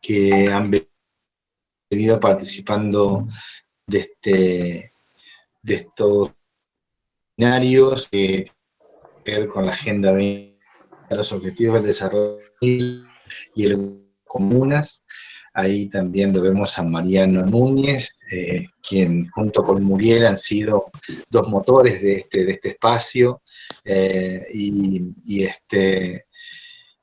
que han venido participando de, este, de estos seminarios que con la Agenda 20, los Objetivos del Desarrollo y el Comunas. Ahí también lo vemos a Mariano Núñez, eh, quien junto con Muriel han sido dos motores de este, de este espacio. Eh, y, este,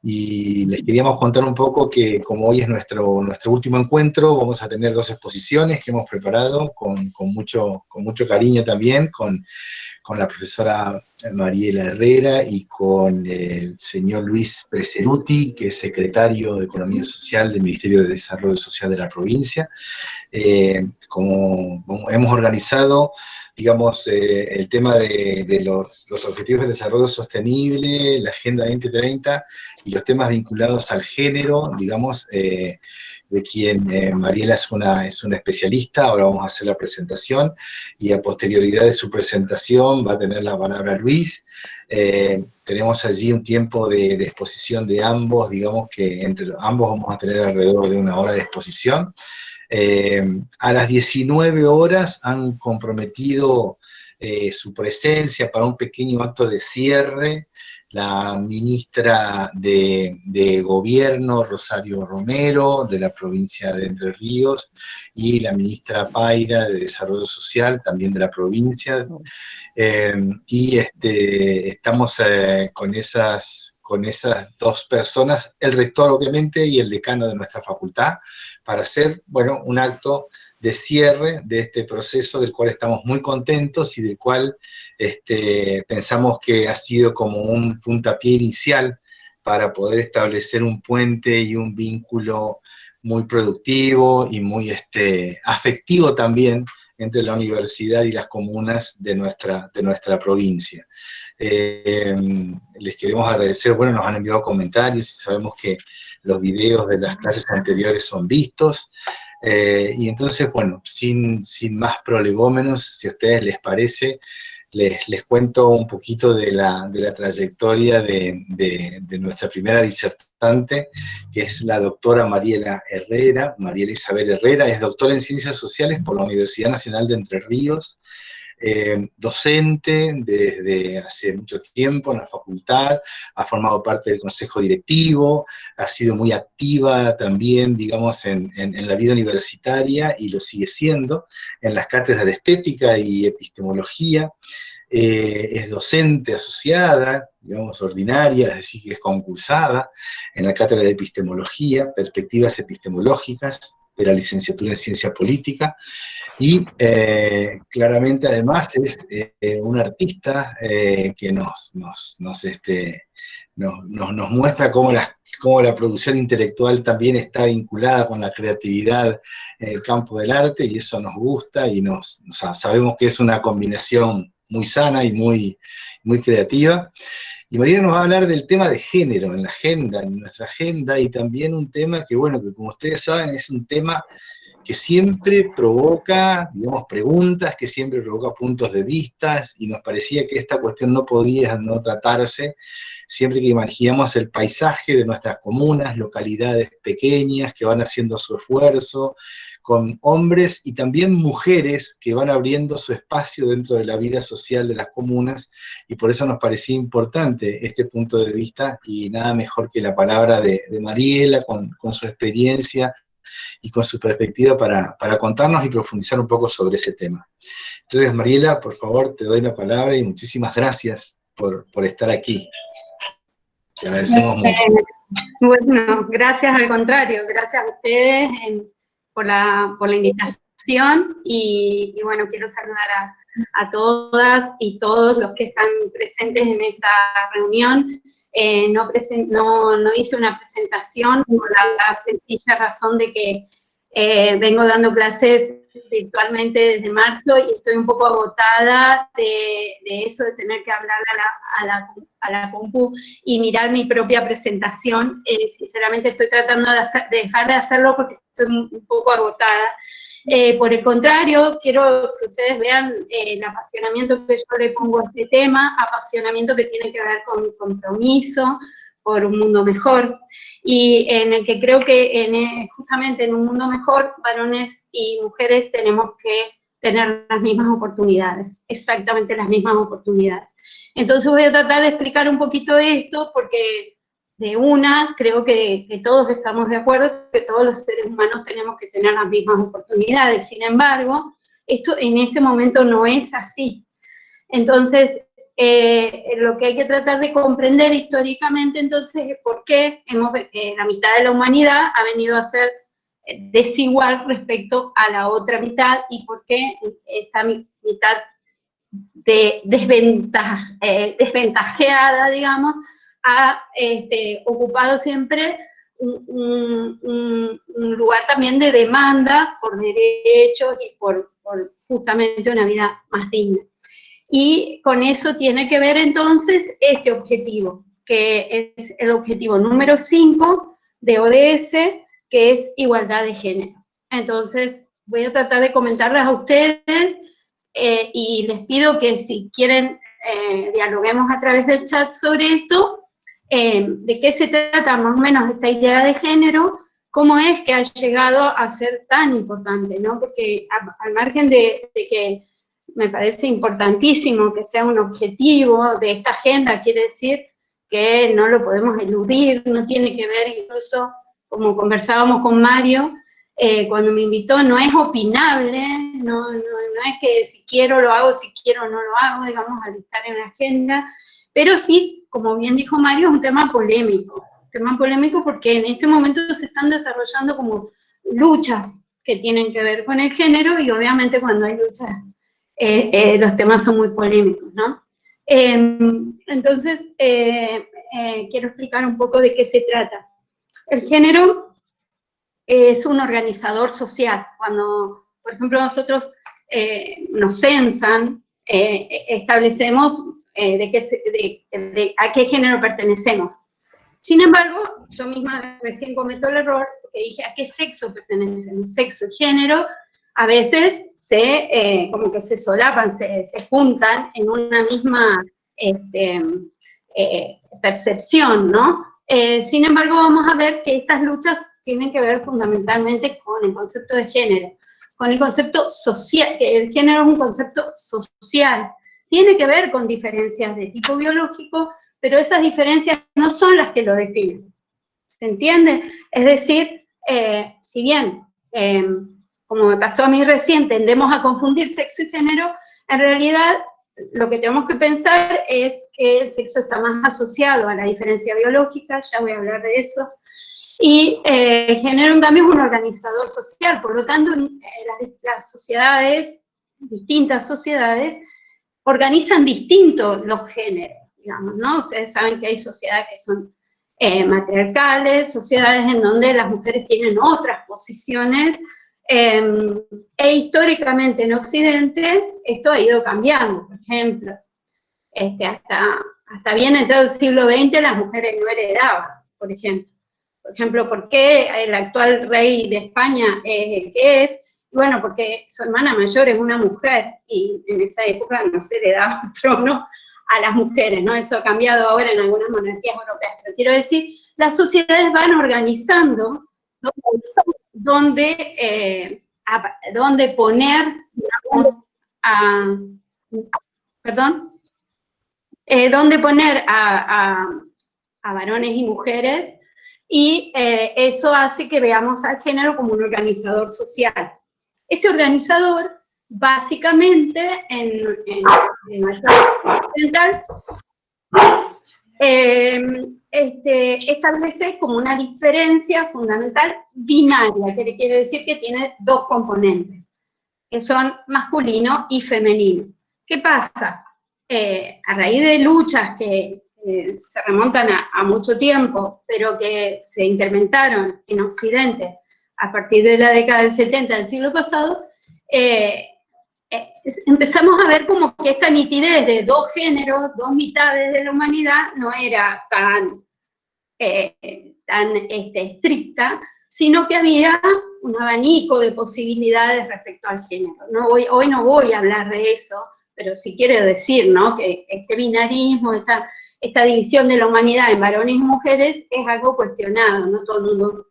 y les queríamos contar un poco que como hoy es nuestro, nuestro último encuentro, vamos a tener dos exposiciones que hemos preparado con, con mucho, con mucho cariño también, con, con la profesora Mariela Herrera y con el señor Luis Preseruti, que es secretario de Economía Social del Ministerio de Desarrollo Social de la provincia. Eh, como, hemos organizado, digamos, eh, el tema de, los, Objetivos de Desarrollo Sostenible, la Agenda 2030 y los temas vinculados al género, digamos, eh, de quien eh, Mariela es una, es una especialista, ahora vamos a hacer la presentación, y a posterioridad de su presentación va a tener la palabra Luis. Eh, tenemos allí un tiempo de, exposición de ambos, digamos que entre ambos vamos a tener alrededor de una hora de exposición. Eh, a las 19 horas han comprometido su presencia para un pequeño acto de cierre la ministra de, Gobierno, Rosario Romero, de la provincia de Entre Ríos, y la ministra Paira de Desarrollo Social, también de la provincia. Eh, y este, estamos eh, con, esas, con esas dos personas, el rector obviamente y el decano de nuestra facultad, para hacer, bueno, un acto de cierre de este proceso del cual estamos muy contentos y del cual este, pensamos que ha sido como un puntapié inicial para poder establecer un puente y un vínculo muy productivo y muy este, afectivo también entre la universidad y las comunas de nuestra, de nuestra provincia. Eh, les queremos agradecer, bueno, nos han enviado comentarios y sabemos que los videos de las clases anteriores son vistos, eh, y entonces, bueno, sin, sin más prolegómenos, si a ustedes les parece, les, les cuento un poquito de la, de la trayectoria de, de, nuestra primera disertante, que es la doctora Mariela Herrera, Mariela Isabel Herrera, es doctora en Ciencias Sociales por la Universidad Nacional de Entre Ríos, eh, docente desde hace mucho tiempo en la facultad, ha formado parte del consejo directivo, ha sido muy activa también, digamos, en, la vida universitaria y lo sigue siendo, en las cátedras de estética y epistemología, eh, es docente asociada, digamos, ordinaria, es decir, que es concursada en la cátedra de epistemología, perspectivas epistemológicas, de la licenciatura en Ciencia Política, y eh, claramente además es eh, un artista eh, que nos, nos, este, nos, nos, muestra cómo la, cómo la producción intelectual también está vinculada con la creatividad en el campo del arte, y eso nos gusta, y nos, sabemos que es una combinación muy sana y muy, muy creativa. Y María nos va a hablar del tema de género en la agenda, en nuestra agenda, y también un tema que, bueno, que como ustedes saben, es un tema que siempre provoca, digamos, preguntas, que siempre provoca puntos de vista, y nos parecía que esta cuestión no podía no tratarse siempre que imaginamos el paisaje de nuestras comunas, localidades pequeñas que van haciendo su esfuerzo, con hombres y también mujeres que van abriendo su espacio dentro de la vida social de las comunas, y por eso nos parecía importante este punto de vista, y nada mejor que la palabra de, Mariela, con, su experiencia y con su perspectiva para, contarnos y profundizar un poco sobre ese tema. Entonces, Mariela, por favor, te doy la palabra y muchísimas gracias por, estar aquí. Te agradecemos mucho. Bueno, gracias al contrario, gracias a ustedes por la, invitación y, bueno, quiero saludar a, a, todas y todos los que están presentes en esta reunión. Eh, no, no, no, hice una presentación por la, sencilla razón de que eh, vengo dando clases virtualmente desde marzo y estoy un poco agotada de, eso, de tener que hablar a la, a la, a la compu y mirar mi propia presentación. Eh, sinceramente estoy tratando de, dejar de hacerlo porque estoy un poco agotada. Eh, por el contrario, quiero que ustedes vean eh, el apasionamiento que yo le pongo a este tema, apasionamiento que tiene que ver con mi compromiso, por un mundo mejor, y en el que creo que en, eh, justamente en un mundo mejor, varones y mujeres tenemos que tener las mismas oportunidades, exactamente las mismas oportunidades. Entonces voy a tratar de explicar un poquito esto, porque de una, creo que, todos estamos de acuerdo que todos los seres humanos tenemos que tener las mismas oportunidades. Sin embargo, esto en este momento no es así. Entonces, eh, lo que hay que tratar de comprender históricamente entonces es por qué hemos, eh, la mitad de la humanidad ha venido a ser desigual respecto a la otra mitad y por qué esta mitad de eh, desventajeada, digamos, ha este, ocupado siempre un, lugar también de demanda por derechos y por, justamente una vida más digna. Y con eso tiene que ver entonces este objetivo, que es el objetivo número 5 de ODS, que es igualdad de género. Entonces, voy a tratar de comentarles a ustedes eh, y les pido que si quieren eh, dialoguemos a través del chat sobre esto, eh, de qué se trata más o menos esta idea de género, cómo es que ha llegado a ser tan importante, ¿no? Porque al margen de, que me parece importantísimo que sea un objetivo de esta agenda, quiere decir que no lo podemos eludir, no tiene que ver incluso, como conversábamos con Mario, eh, cuando me invitó, no es opinable, no, no, no, es que si quiero lo hago, si quiero no lo hago, digamos, al estar en la agenda, pero sí como bien dijo Mario, es un tema polémico. tema polémico porque en este momento se están desarrollando como luchas que tienen que ver con el género y obviamente cuando hay luchas eh, eh, los temas son muy polémicos, ¿no? Em, entonces, eh, quiero explicar un poco de qué se trata. El género es un organizador social. Cuando, por ejemplo, nosotros nos censan, establecemos eh, de, qué, a qué género pertenecemos. Sin embargo, yo misma recién cometo el error, dije, ¿a qué sexo pertenecemos? Sexo y género a veces se, eh, como que se solapan, se, juntan en una misma este, eh, percepción, ¿no? sin embargo, vamos a ver que estas luchas tienen que ver fundamentalmente con el concepto de género, con el concepto social, que el género es un concepto social, tiene que ver con diferencias de tipo biológico, pero esas diferencias no son las que lo definen. ¿Se entiende? Es decir, eh, si bien, eh, como me pasó a mí recién, tendemos a confundir sexo y género, en realidad lo que tenemos que pensar es que el sexo está más asociado a la diferencia biológica, ya voy a hablar de eso, y eh, el género en cambio es un organizador social, por lo tanto las sociedades, distintas sociedades, organizan distinto los géneros, digamos, ¿no? Ustedes saben que hay sociedades que son eh, matriarcales, sociedades en donde las mujeres tienen otras posiciones, em, e históricamente en Occidente esto ha ido cambiando, por ejemplo, este, hasta, hasta bien entrado el siglo XX las mujeres no heredaban, por ejemplo. Por ejemplo, ¿por qué el actual rey de España es el que es? Bueno, porque su hermana mayor es una mujer, y en esa época no se le daba trono a las mujeres, ¿no? Eso ha cambiado ahora en algunas monarquías europeas, pero quiero decir, las sociedades van organizando donde, eh, poner, a, perdón, eh, donde poner a, varones y mujeres, y eh, eso hace que veamos al género como un organizador social. Este organizador, básicamente, en, en, occidental, eh, este, establece como una diferencia fundamental binaria, que quiere decir que tiene dos componentes, que son masculino y femenino. ¿Qué pasa? Eh, a raíz de luchas que se remontan a, a, mucho tiempo, pero que se incrementaron en Occidente a partir de la década del 70 del siglo pasado, eh, eh, empezamos a ver como que esta nitidez de dos géneros, dos mitades de la humanidad, no era tan, eh, tan este, estricta, sino que había un abanico de posibilidades respecto al género. Hoy no voy a hablar de eso, pero sí quiero decir ¿no? que este binarismo, esta, esta división de la humanidad en varones y mujeres es algo cuestionado, no todo el mundo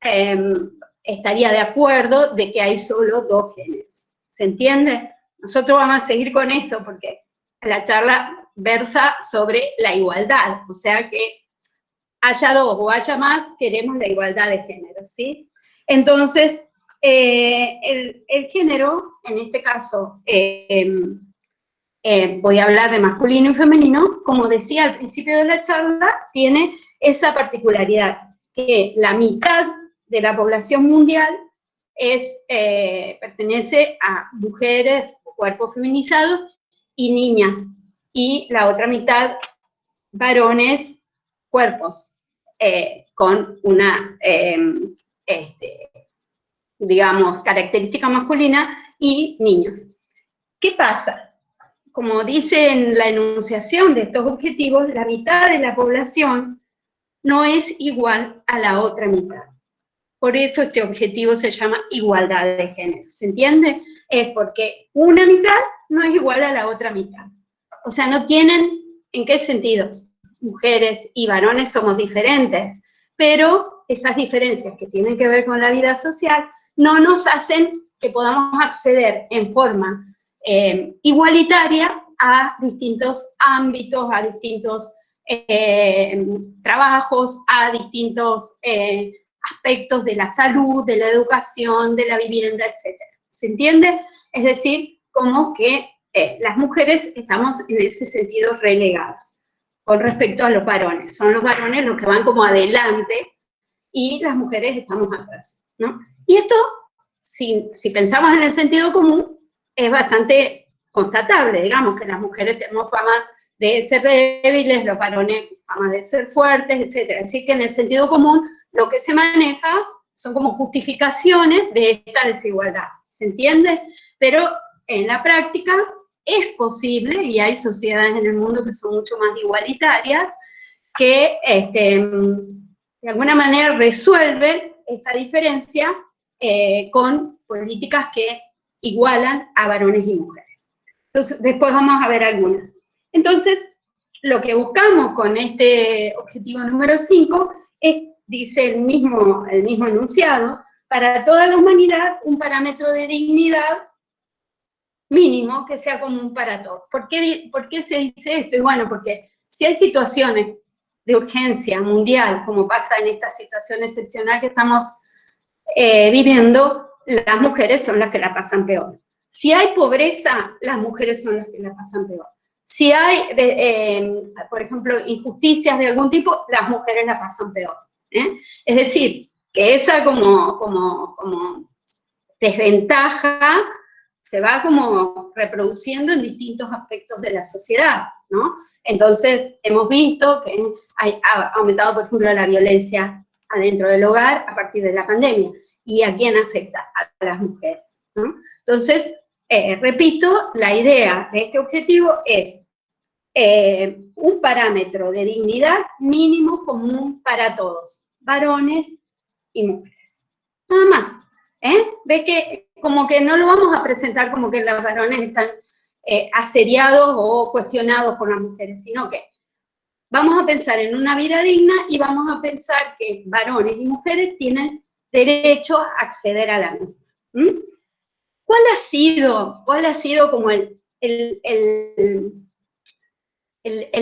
em, estaría de acuerdo de que hay solo dos géneros. ¿Se entiende? Nosotros vamos a seguir con eso porque la charla versa sobre la igualdad, o sea que haya dos o haya más, queremos la igualdad de género, ¿sí? Entonces, eh, el, género, en este caso, em, eh, voy a hablar de masculino y femenino, como decía al principio de la charla, tiene esa particularidad, que la mitad de la población mundial es, eh, pertenece a mujeres cuerpos feminizados y niñas, y la otra mitad varones, cuerpos, eh, con una, em, este, digamos, característica masculina y niños. ¿Qué pasa? Como dice en la enunciación de estos objetivos, la mitad de la población no es igual a la otra mitad. Por eso este objetivo se llama igualdad de género, ¿se entiende? Es porque una mitad no es igual a la otra mitad. O sea, no tienen, ¿en qué sentidos? Mujeres y varones somos diferentes, pero esas diferencias que tienen que ver con la vida social no nos hacen que podamos acceder en forma eh, igualitaria a distintos ámbitos, a distintos eh, trabajos, a distintos eh, aspectos de la salud, de la educación, de la vivienda, etc. ¿Se entiende? Es decir, como que eh, las mujeres estamos en ese sentido relegadas con respecto a los varones. Son los varones los que van como adelante y las mujeres estamos atrás, ¿no? Y esto, si, si pensamos en el sentido común, es bastante constatable, digamos, que las mujeres tenemos fama de ser débiles, los varones fama de ser fuertes, etc. Así que en el sentido común lo que se maneja son como justificaciones de esta desigualdad, ¿se entiende? Pero en la práctica es posible, y hay sociedades en el mundo que son mucho más igualitarias, que este, de alguna manera resuelven esta diferencia eh, con políticas que igualan a varones y mujeres. Entonces, después vamos a ver algunas. Entonces, lo que buscamos con este objetivo número 5 es dice el mismo, el mismo enunciado, para toda la humanidad un parámetro de dignidad mínimo que sea común para todos. ¿Por qué, ¿Por qué se dice esto? Y bueno, porque si hay situaciones de urgencia mundial, como pasa en esta situación excepcional que estamos eh, viviendo, las mujeres son las que la pasan peor. Si hay pobreza, las mujeres son las que la pasan peor. Si hay, eh, por ejemplo, injusticias de algún tipo, las mujeres la pasan peor. ¿Eh? Es decir, que esa como, como, desventaja se va como reproduciendo en distintos aspectos de la sociedad, ¿no? Entonces, hemos visto que ha aumentado, por ejemplo, la violencia adentro del hogar a partir de la pandemia. ¿Y a quién afecta? A las mujeres. Entonces, eh, repito, la idea de este objetivo es eh, un parámetro de dignidad mínimo común para todos, varones y mujeres. Nada más. ¿eh? Ve que como que no lo vamos a presentar como que los varones están eh, asediados o cuestionados por las mujeres, sino que vamos a pensar en una vida digna y vamos a pensar que varones y mujeres tienen derecho a acceder a la misma. ¿Cuál ha sido, cuál ha sido como el, el el,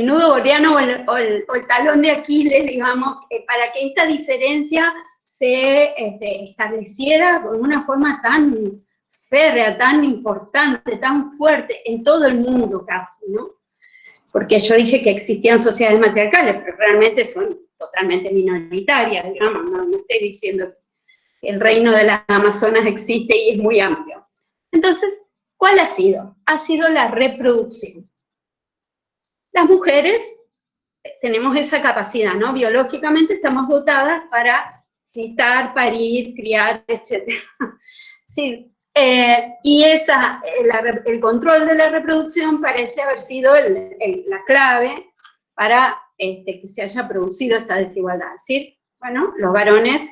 nudo gordiano o el, talón de Aquiles, digamos, para que esta diferencia se este, estableciera con una forma tan férrea, tan importante, tan fuerte, en todo el mundo casi, ¿no? Porque yo dije que existían sociedades matriarcales, pero realmente son totalmente minoritarias, digamos, no, no estoy diciendo que el reino de las Amazonas existe y es muy amplio. Entonces, ¿cuál ha sido? Ha sido la reproducción. Las mujeres tenemos esa capacidad, ¿no? Biológicamente estamos dotadas para gestar, parir, criar, etc. Sí, eh, y esa, el, control de la reproducción parece haber sido la clave para este, que se haya producido esta desigualdad. Es decir, bueno, los varones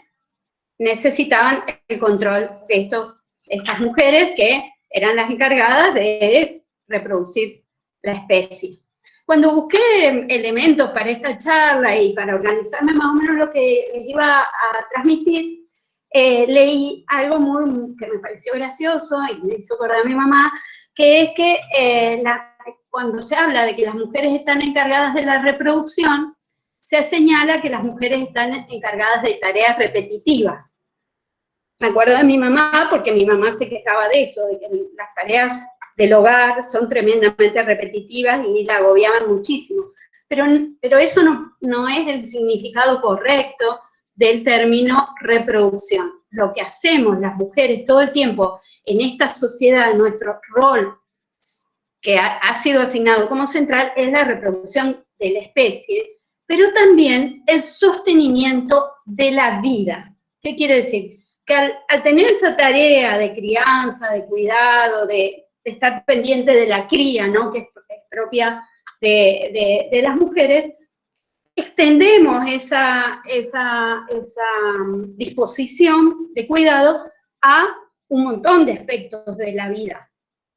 necesitaban el control de estos, estas mujeres que eran las encargadas de reproducir la especie. Cuando busqué elementos para esta charla y para organizarme más o menos lo que les iba a transmitir, eh, leí algo muy, que me pareció gracioso y me hizo acordar a mi mamá, que es que eh, cuando se habla de que las mujeres están encargadas de la reproducción, se señala que las mujeres están encargadas de tareas repetitivas. Me acuerdo de mi mamá, porque mi mamá se quejaba de eso, de que las tareas del hogar son tremendamente repetitivas y la agobiaban muchísimo. Pero, pero eso no, no es el significado correcto del término reproducción. Lo que hacemos las mujeres todo el tiempo en esta sociedad, nuestro rol que ha, ha sido asignado como central es la reproducción de la especie, pero también el sostenimiento de la vida. ¿Qué quiere decir? Que al, tener esa tarea de crianza, de cuidado, de, estar pendiente de la cría, ¿no? que es, propia de, las mujeres, extendemos esa, esa, esa disposición de cuidado a un montón de aspectos de la vida.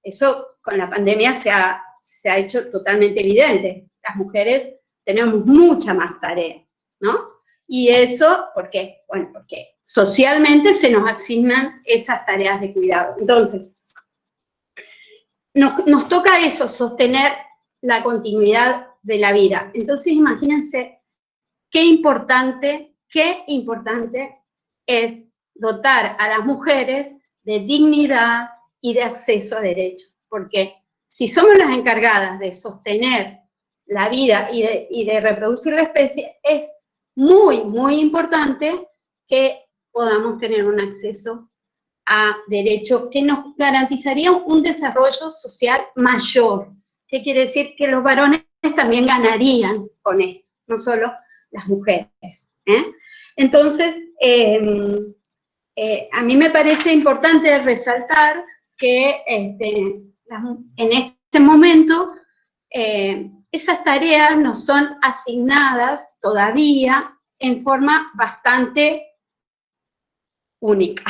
Eso con la pandemia se ha, se ha hecho totalmente evidente. Las mujeres tenemos mucha más tarea, ¿no? Y eso, ¿por qué? Bueno, porque socialmente se nos asignan esas tareas de cuidado. Entonces, nos, toca eso, sostener la continuidad de la vida. Entonces, imagínense qué importante, qué importante es dotar a las mujeres de dignidad y de acceso a derechos. Porque si somos las encargadas de sostener la vida y de, reproducir la especie, es muy, muy importante que podamos tener un acceso a derechos que nos garantizarían un desarrollo social mayor. ¿Qué quiere decir? Que los varones también ganarían con esto, no solo las mujeres. ¿eh? Entonces, em, eh, a mí me parece importante resaltar que este, en este momento eh, esas tareas nos son asignadas todavía en forma bastante única.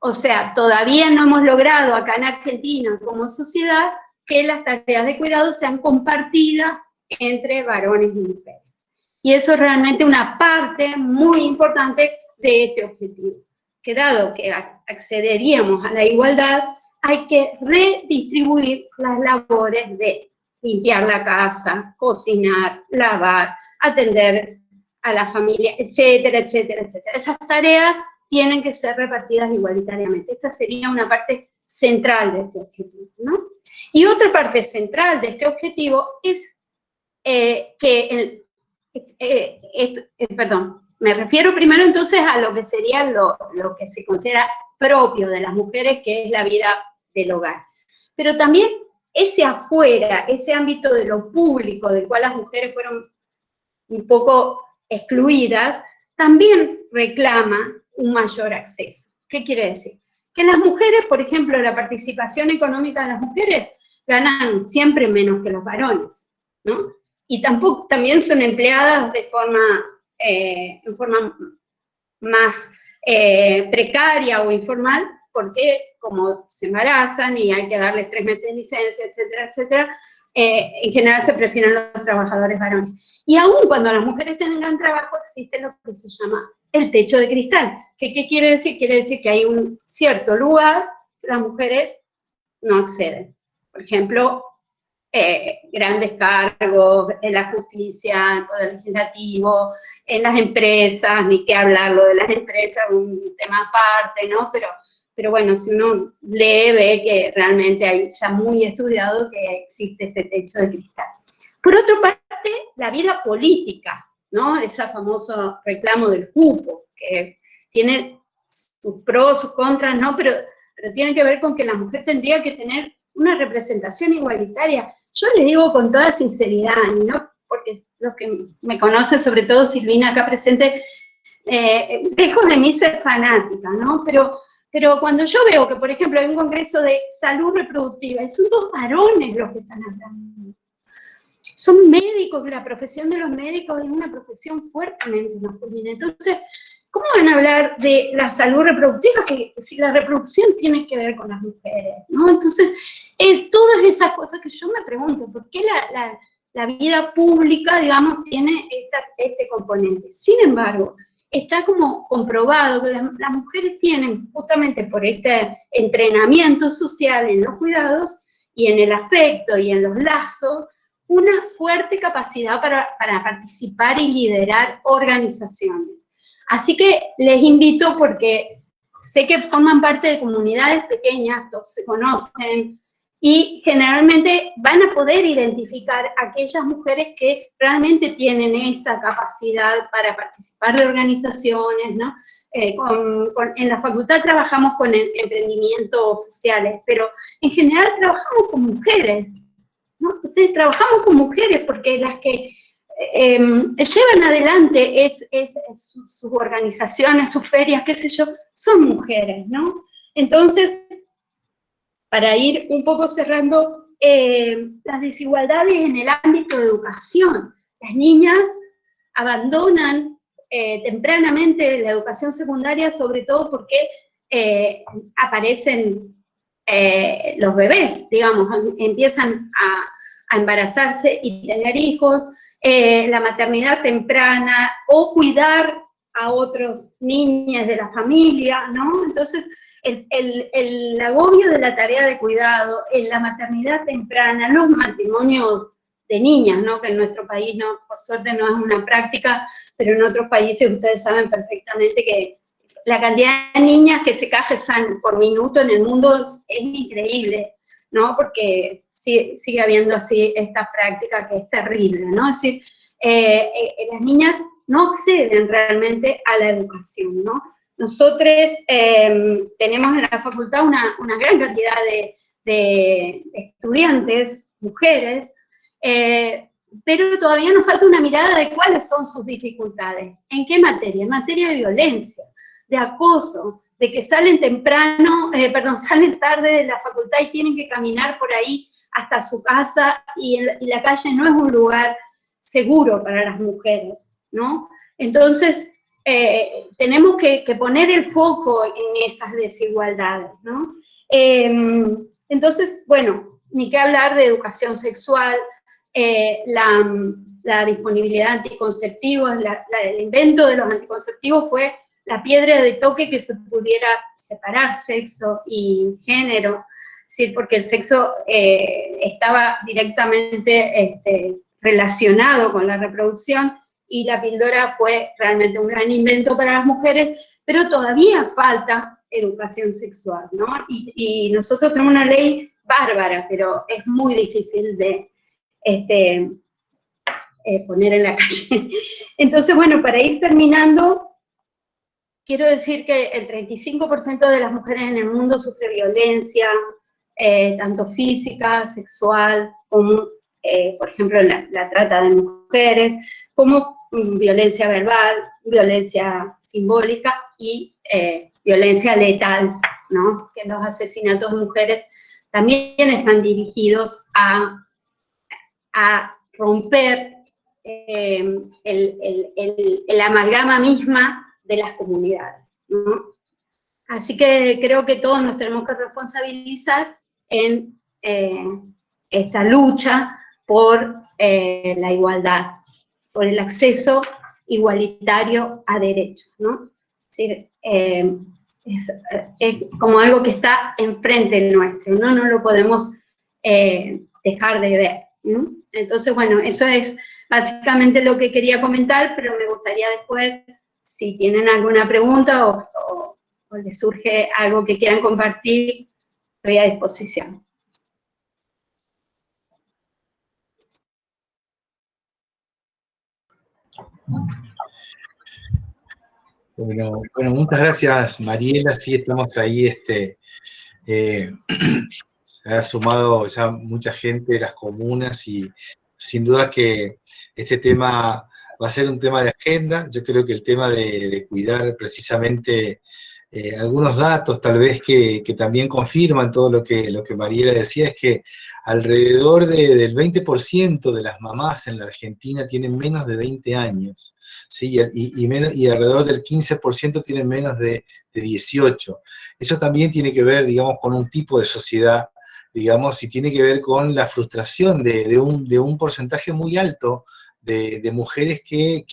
O sea, todavía no hemos logrado acá en Argentina como sociedad que las tareas de cuidado sean compartidas entre varones y mujeres. Y eso es realmente una parte muy importante de este objetivo. Que dado que accederíamos a la igualdad, hay que redistribuir las labores de limpiar la casa, cocinar, lavar, atender a la familia, etcétera, etcétera, etcétera. Esas tareas tienen que ser repartidas igualitariamente. Esta sería una parte central de este objetivo, ¿no? Y otra parte central de este objetivo es eh, que, eh, eh, perdón, me refiero primero entonces a lo que sería lo, lo que se considera propio de las mujeres, que es la vida del hogar. Pero también ese afuera, ese ámbito de lo público, del cual las mujeres fueron un poco excluidas, también reclama un mayor acceso. ¿Qué quiere decir? Que las mujeres, por ejemplo, la participación económica de las mujeres ganan siempre menos que los varones, ¿no? Y tampoco, también son empleadas de forma, eh, en forma más eh, precaria o informal, porque como se embarazan y hay que darles tres meses de licencia, etcétera, etcétera, eh, en general se prefieren los trabajadores varones. Y aún cuando las mujeres tengan trabajo, existe lo que se llama el techo de cristal. ¿Qué, ¿Qué, quiere decir? Quiere decir que hay un cierto lugar que las mujeres no acceden. Por ejemplo, eh, grandes cargos en la justicia, en el poder legislativo, en las empresas, ni qué hablarlo de las empresas, un tema aparte, ¿no? Pero pero bueno, si uno lee, ve que realmente hay ya muy estudiado que existe este techo de cristal. Por otra parte, la vida política, ¿no? Ese famoso reclamo del cupo, que tiene sus pros, sus contras, ¿no? Pero, pero tiene que ver con que la mujer tendría que tener una representación igualitaria. Yo les digo con toda sinceridad, ¿no? Porque los que me conocen, sobre todo Silvina acá presente, eh, dejo de mí ser fanática, ¿no? Pero pero cuando yo veo que, por ejemplo, hay un congreso de salud reproductiva, y son dos varones los que están hablando. Son médicos, la profesión de los médicos es una profesión fuertemente masculina. Entonces, ¿cómo van a hablar de la salud reproductiva que si la reproducción tiene que ver con las mujeres? ¿no? Entonces, todas esas cosas que yo me pregunto, ¿por qué la vida pública, digamos, tiene este componente. Sin embargo, está como comprobado que las, mujeres tienen, justamente por este entrenamiento social en los cuidados y en el afecto y en los lazos, una fuerte capacidad para, participar y liderar organizaciones. Así que les invito porque sé que forman parte de comunidades pequeñas, todos se conocen, y generalmente van a poder identificar aquellas mujeres que realmente tienen esa capacidad para participar de organizaciones, ¿no? Eh, en la facultad trabajamos con emprendimientos sociales, pero en general trabajamos con mujeres, ¿no? trabajamos con mujeres porque las que em, llevan adelante es, sus organizaciones, sus ferias, qué sé yo, son mujeres, ¿no? Entonces, para ir un poco cerrando, eh, las desigualdades en el ámbito de educación. Las niñas abandonan eh, tempranamente la educación secundaria, sobre todo porque eh, los bebés, digamos, empiezan a, embarazarse y tener hijos, la maternidad temprana, o cuidar a otros niñas de la familia, ¿no? Entonces, el, agobio de la tarea de cuidado, en la maternidad temprana, los matrimonios de niñas, ¿no? que en nuestro país, no, por suerte, no es una práctica, pero en otros países ustedes saben perfectamente que la cantidad de niñas que se casan por minuto en el mundo es, increíble, ¿no? porque sigue, habiendo así esta práctica que es terrible, ¿no? Es decir, eh, eh, las niñas no acceden realmente a la educación, ¿no? Nosotros em, tenemos en la facultad una, gran cantidad de, estudiantes, mujeres, eh, pero todavía nos falta una mirada de cuáles son sus dificultades. ¿En qué materia? En materia de violencia, de acoso, de que salen temprano, eh, perdón, salen tarde de la facultad y tienen que caminar por ahí hasta su casa y, la calle no es un lugar seguro para las mujeres, ¿no? Entonces, eh, tenemos que, poner el foco en esas desigualdades, ¿no? Em, entonces, bueno, ni qué hablar de educación sexual, eh, la, disponibilidad de anticonceptivos, el invento de los anticonceptivos fue la piedra de toque que se pudiera separar sexo y género, ¿sí? porque el sexo eh, estaba directamente este, relacionado con la reproducción, y la píldora fue realmente un gran invento para las mujeres, pero todavía falta educación sexual, ¿no? Y, nosotros tenemos una ley bárbara, pero es muy difícil de este, eh, poner en la calle. Entonces, bueno, para ir terminando, quiero decir que el 35% de las mujeres en el mundo sufre violencia, eh, tanto física, sexual, como, eh, por ejemplo, la, trata de mujeres, como violencia verbal, violencia simbólica y eh, violencia letal, ¿no? Que los asesinatos de mujeres también están dirigidos a, a romper eh, el, amalgama misma de las comunidades, ¿no? Así que creo que todos nos tenemos que responsabilizar en eh, esta lucha por la igualdad, por el acceso igualitario a derechos, ¿no? Eh, es, como algo que está enfrente nuestro, ¿no? No lo podemos eh, dejar de ver, ¿no? Entonces, bueno, eso es básicamente lo que quería comentar, pero me gustaría después, si tienen alguna pregunta o, o les surge algo que quieran compartir, estoy a disposición. Bueno, bueno, muchas gracias Mariela, sí estamos ahí, este, eh, se ha sumado ya mucha gente de las comunas y sin duda que este tema va a ser un tema de agenda, yo creo que el tema de, cuidar precisamente eh, algunos datos tal vez que, también confirman todo lo que, lo que Mariela decía, es que alrededor del 20% de las mamás en la Argentina tienen menos de 20 años, ¿sí? y, menos, y alrededor del 15% tienen menos de, 18. Eso también tiene que ver, digamos, con un tipo de sociedad digamos, y tiene que ver con la frustración de, un, porcentaje muy alto de, mujeres que,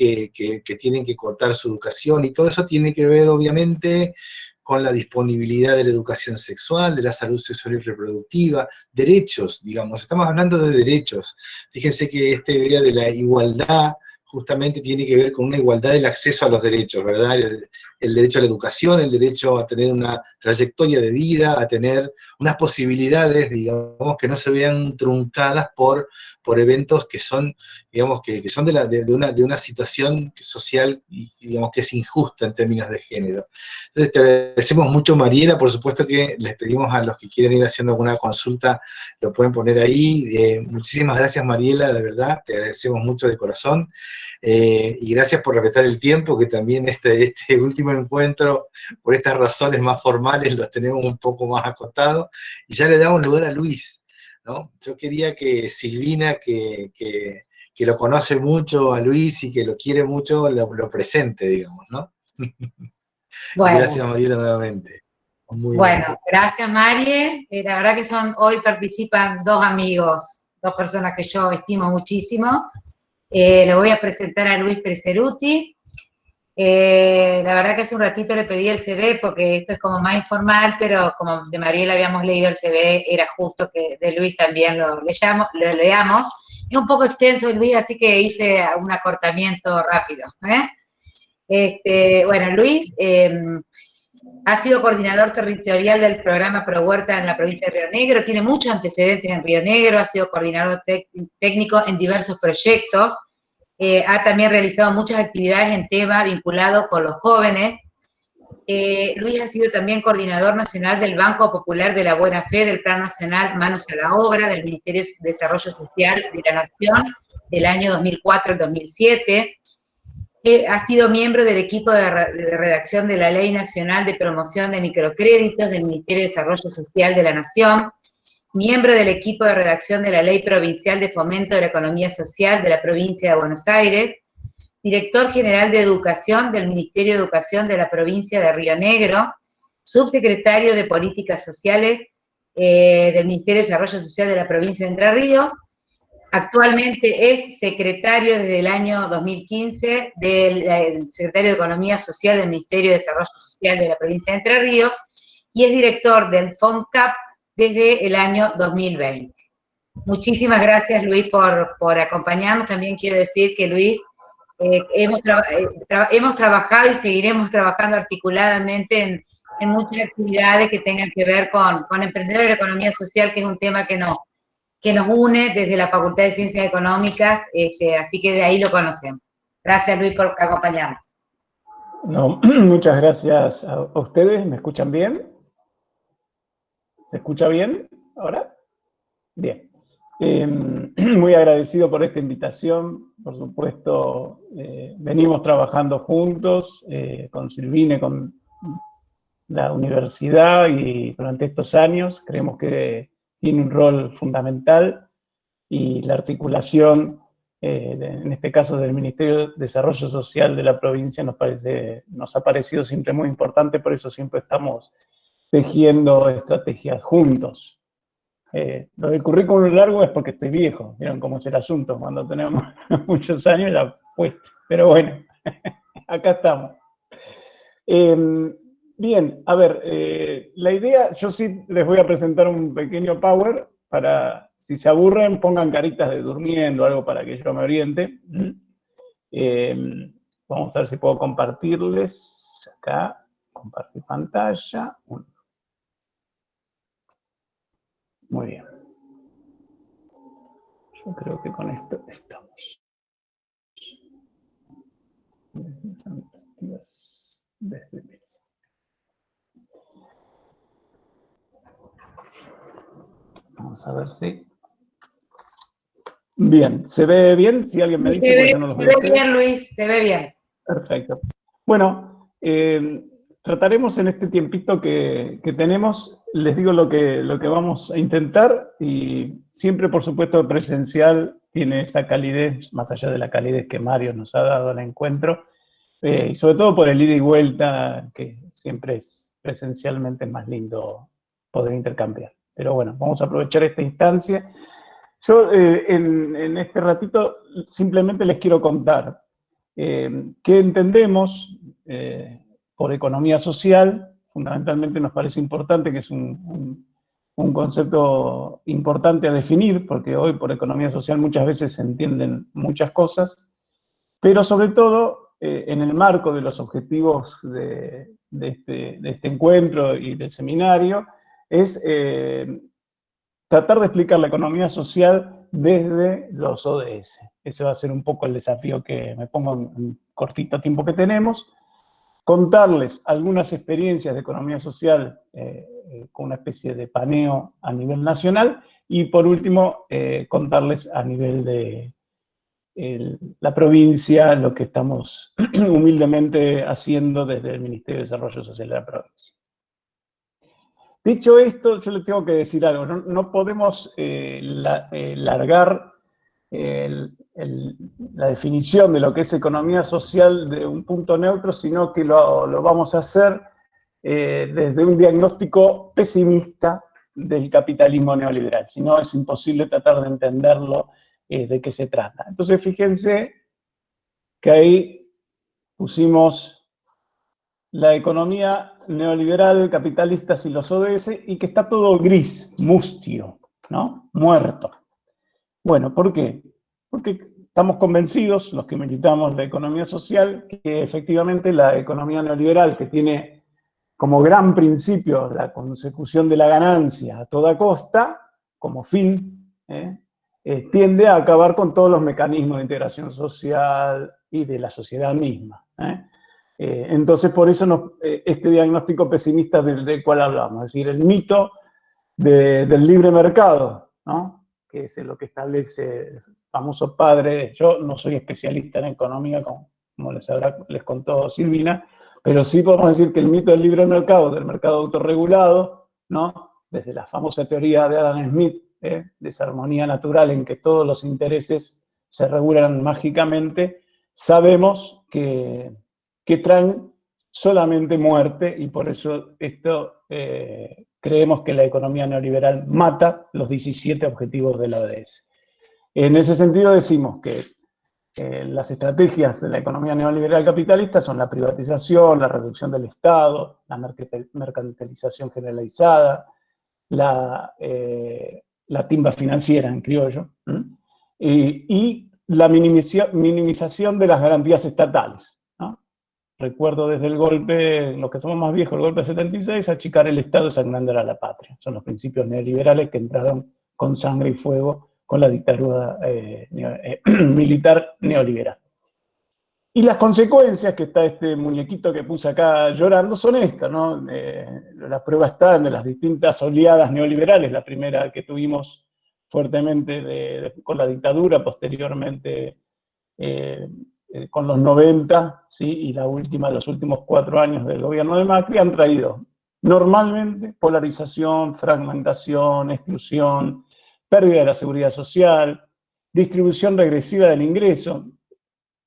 tienen que cortar su educación, y todo eso tiene que ver, obviamente, con la disponibilidad de la educación sexual, de la salud sexual y reproductiva, derechos, digamos, estamos hablando de derechos. Fíjense que esta idea de la igualdad justamente tiene que ver con una igualdad del acceso a los derechos, ¿verdad? El derecho a la educación, el derecho a tener una trayectoria de vida, a tener unas posibilidades, digamos, que no se vean truncadas por, por eventos que son, digamos, que, son de, la, de, una, de una situación social, digamos, que es injusta en términos de género. Entonces, te agradecemos mucho, Mariela, por supuesto que les pedimos a los que quieren ir haciendo alguna consulta, lo pueden poner ahí. Eh, muchísimas gracias, Mariela, de verdad, te agradecemos mucho de corazón. Eh, y gracias por respetar el tiempo, que también este, este último encuentro, por estas razones más formales, los tenemos un poco más acotados, y ya le damos lugar a Luis, ¿no? Yo quería que Silvina, que, lo conoce mucho a Luis y que lo quiere mucho, lo, presente, digamos, ¿no? Gracias, Mariela, nuevamente. bueno, gracias, Marie. Eh, la verdad que son, hoy participan dos amigos, dos personas que yo estimo muchísimo. Eh, le voy a presentar a Luis Preseruti. Eh, la verdad que hace un ratito le pedí el CV porque esto es como más informal, pero como de Mariela habíamos leído el CV, era justo que de Luis también lo, leamos. Es un poco extenso Luis, así que hice un acortamiento rápido. ¿eh? Este, bueno, Luis em, ha sido coordinador territorial del programa Pro Huerta en la provincia de Río Negro, tiene muchos antecedentes en Río Negro, ha sido coordinador técnico en diversos proyectos, eh, ha también realizado muchas actividades en tema vinculado con los jóvenes. Eh, Luis ha sido también coordinador nacional del Banco Popular de la Buena Fe del Plan Nacional Manos a la Obra del Ministerio de Desarrollo Social de la Nación del año 2004 al 2007. Ha sido miembro del equipo de, de, redacción de la Ley Nacional de Promoción de Microcréditos del Ministerio de Desarrollo Social de la Nación miembro del equipo de redacción de la Ley Provincial de Fomento de la Economía Social de la provincia de Buenos Aires, director general de Educación del Ministerio de Educación de la provincia de Río Negro, subsecretario de Políticas Sociales eh, del Ministerio de Desarrollo Social de la provincia de Entre Ríos, actualmente es secretario desde el año 2015 del secretario de Economía Social del Ministerio de Desarrollo Social de la provincia de Entre Ríos y es director del FONCAP desde el año 2020. Muchísimas gracias, Luis, por, por acompañarnos. También quiero decir que, Luis, eh, hemos, eh, hemos trabajado y seguiremos trabajando articuladamente en, en, muchas actividades que tengan que ver con, con emprender la economía social, que es un tema que nos, que nos une desde la Facultad de Ciencias Económicas, este, así que de ahí lo conocemos. Gracias, Luis, por acompañarnos. No, muchas gracias a ustedes. ¿Me escuchan bien? ¿Se escucha bien ahora? Bien. Em, muy agradecido por esta invitación. Por supuesto, eh, venimos trabajando juntos eh, con Silvine, con la universidad y durante estos años creemos que tiene un rol fundamental y la articulación, eh, en este caso del Ministerio de Desarrollo Social de la provincia, nos, parece, nos ha parecido siempre muy importante, por eso siempre estamos tejiendo estrategias juntos. Eh, lo del currículum largo es porque estoy viejo, vieron cómo es el asunto, cuando tenemos muchos años la puesta. Pero bueno, acá estamos. Em, bien, a ver, eh, la idea, yo sí les voy a presentar un pequeño power para, si se aburren, pongan caritas de durmiendo, algo para que yo me oriente. Em, vamos a ver si puedo compartirles acá, compartir pantalla. Muy bien. Yo creo que con esto estamos. Vamos a ver si... Bien, ¿se ve bien? Si alguien me dice... Se ve, no se ve bien, Luis, se ve bien. Perfecto. Bueno, eh, Trataremos en este tiempito que, tenemos, les digo lo que, lo que vamos a intentar y siempre, por supuesto, presencial tiene esa calidez, más allá de la calidez que Mario nos ha dado al encuentro, eh, y sobre todo por el ida y vuelta, que siempre es presencialmente más lindo poder intercambiar. Pero bueno, vamos a aprovechar esta instancia. Yo eh, en, este ratito simplemente les quiero contar eh, qué entendemos eh, por economía social, fundamentalmente nos parece importante, que es un, concepto importante a definir, porque hoy por economía social muchas veces se entienden muchas cosas, pero sobre todo en el marco de los objetivos de, este, de, este, encuentro y del seminario, es tratar de explicar la economía social desde los ODS. Ese va a ser un poco el desafío que me pongo en el cortito tiempo que tenemos. Contarles algunas experiencias de economía social eh, eh, con una especie de paneo a nivel nacional y por último eh, contarles a nivel de la provincia lo que estamos humildemente haciendo desde el Ministerio de Desarrollo Social de la provincia. Dicho esto, yo les tengo que decir algo. No, podemos eh, eh, largar la definición de lo que es economía social de un punto neutro, sino que lo, vamos a hacer eh, desde un diagnóstico pesimista del capitalismo neoliberal. Si no, es imposible tratar de entenderlo de qué se trata. Entonces, fíjense que ahí pusimos la economía neoliberal, capitalistas y los ODS, y que está todo gris, mustio, ¿no? Muerto. Bueno, ¿por qué? Porque estamos convencidos, los que militamos la economía social, que efectivamente la economía neoliberal, que tiene como gran principio la consecución de la ganancia a toda costa, como fin, ¿eh? Eh, tiende a acabar con todos los mecanismos de integración social y de la sociedad misma. ¿eh? Eh, entonces, por eso eh, este diagnóstico pesimista del, cual hablamos, es decir, el mito del libre mercado, ¿no? que es lo que establece el famoso padre, yo no soy especialista en economía, como, les, les contó Silvina, pero sí podemos decir que el mito del libre mercado, del mercado autorregulado, ¿no? desde la famosa teoría de Adam Smith, ¿eh? de esa armonía natural en que todos los intereses se regulan mágicamente, sabemos que que traen solamente muerte y por eso esto eh, creemos que la economía neoliberal mata los 17 objetivos de la ODS. En ese sentido decimos que eh, las estrategias de la economía neoliberal capitalista son la privatización, la reducción del Estado, la mercantilización generalizada, eh, la timba financiera en criollo, y, la minimización de las garantías estatales. Recuerdo desde el golpe, los que somos más viejos, el golpe de 76, achicar el Estado es a la patria. Son los principios neoliberales que entraron con sangre y fuego con la dictadura eh, eh, militar neoliberal. Y las consecuencias, que está este muñequito que puse acá llorando, son estas, ¿no? Eh, las pruebas están de las distintas oleadas neoliberales, la primera que tuvimos fuertemente con la dictadura, posteriormente eh, con los 90, ¿sí? y la última, los últimos cuatro años del gobierno de Macri, han traído normalmente polarización, fragmentación, exclusión, pérdida de la seguridad social, distribución regresiva del ingreso.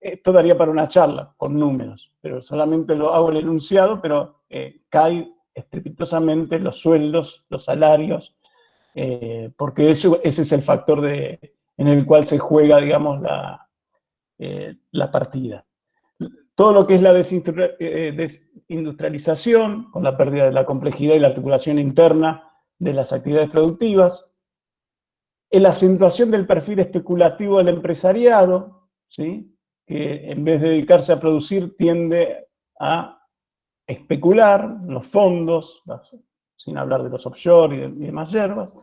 Esto daría para una charla con números, pero solamente lo hago el enunciado, pero eh, cae estrepitosamente los sueldos, los salarios, eh, porque eso, ese es el factor de, en el cual se juega, digamos, la, eh, la partida. Todo lo que es la eh, desindustrialización, con la pérdida de la complejidad y la articulación interna de las actividades productivas, la acentuación del perfil especulativo del empresariado, ¿sí? que en vez de dedicarse a producir tiende a especular los fondos, sin hablar de los offshore y demás hierbas,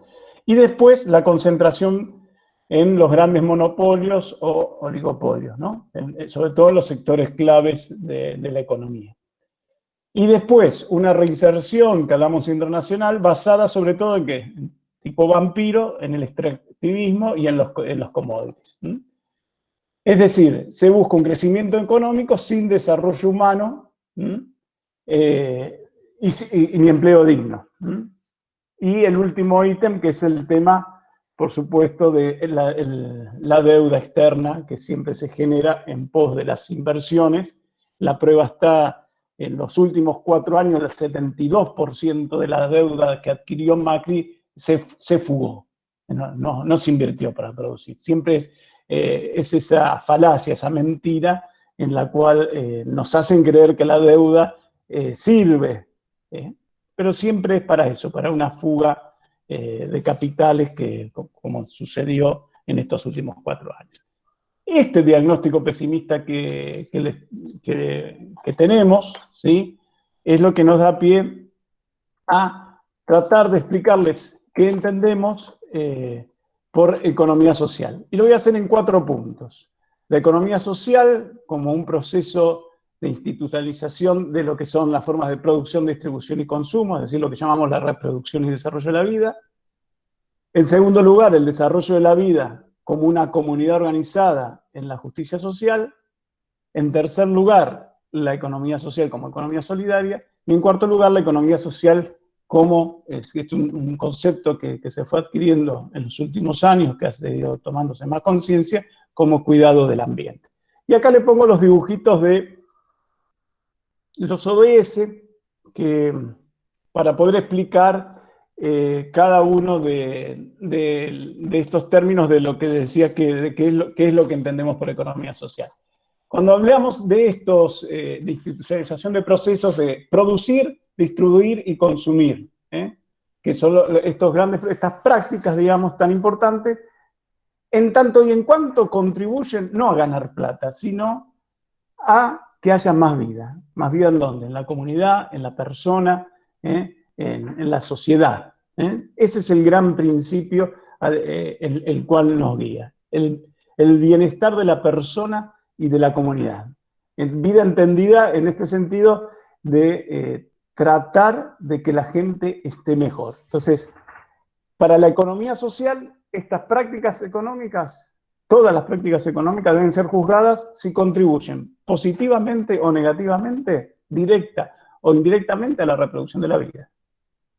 y después la concentración en los grandes monopolios o oligopolios, ¿no? Eh, sobre todo en los sectores claves de, la economía. Y después, una reinserción, que hablamos internacional, basada sobre todo en qué? Tipo vampiro, en el extractivismo y en los, en los commodities. Es decir, se busca un crecimiento económico sin desarrollo humano eh, y, ni empleo digno. Y el último ítem, que es el tema por supuesto, de la, deuda externa que siempre se genera en pos de las inversiones. La prueba está en los últimos cuatro años, el 72% de la deuda que adquirió Macri se, fugó, no, se invirtió para producir. Siempre es, eh, es esa falacia, esa mentira en la cual eh, nos hacen creer que la deuda eh, sirve, pero siempre es para eso, para una fuga de capitales que, como sucedió en estos últimos cuatro años. Este diagnóstico pesimista que, que, tenemos, ¿sí? es lo que nos da pie a tratar de explicarles qué entendemos eh, por economía social. Y lo voy a hacer en cuatro puntos. La economía social como un proceso de institucionalización de lo que son las formas de producción, distribución y consumo, es decir, lo que llamamos la reproducción y desarrollo de la vida. En segundo lugar, el desarrollo de la vida como una comunidad organizada en la justicia social. En tercer lugar, la economía social como economía solidaria. Y en cuarto lugar, la economía social como es, un, concepto que, se fue adquiriendo en los últimos años, que ha seguido tomándose más conciencia, como cuidado del ambiente. Y acá le pongo los dibujitos de los ODS, que para poder explicar eh, cada uno de, estos términos de lo que decía que, es lo, que entendemos por economía social. Cuando hablamos de estos, eh, de institucionalización de procesos de producir, distribuir y consumir, ¿eh? que son estos grandes, estas prácticas, digamos, tan importantes, en tanto y en cuanto contribuyen no a ganar plata, sino a que haya más vida. ¿Más vida en dónde? En la comunidad, en la persona, ¿eh? en, la sociedad. ¿eh? Ese es el gran principio el, cual nos guía. El, el bienestar de la persona y de la comunidad. Vida entendida en este sentido de tratar de que la gente esté mejor. Entonces, para la economía social, estas prácticas económicas, todas las prácticas económicas deben ser juzgadas si contribuyen positivamente o negativamente, directa o indirectamente a la reproducción de la vida.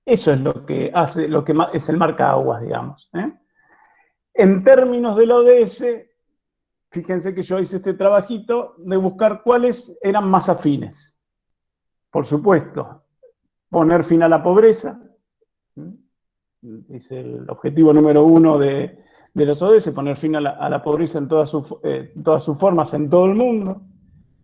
Eso es lo que hace, lo que es el marca aguas, digamos. ¿eh? En términos de la ODS, fíjense que yo hice este trabajito de buscar cuáles eran más afines. Por supuesto, poner fin a la pobreza, es el objetivo número uno de, los ODS, poner fin a la, pobreza en todas, sus, eh, todas sus formas en todo el mundo,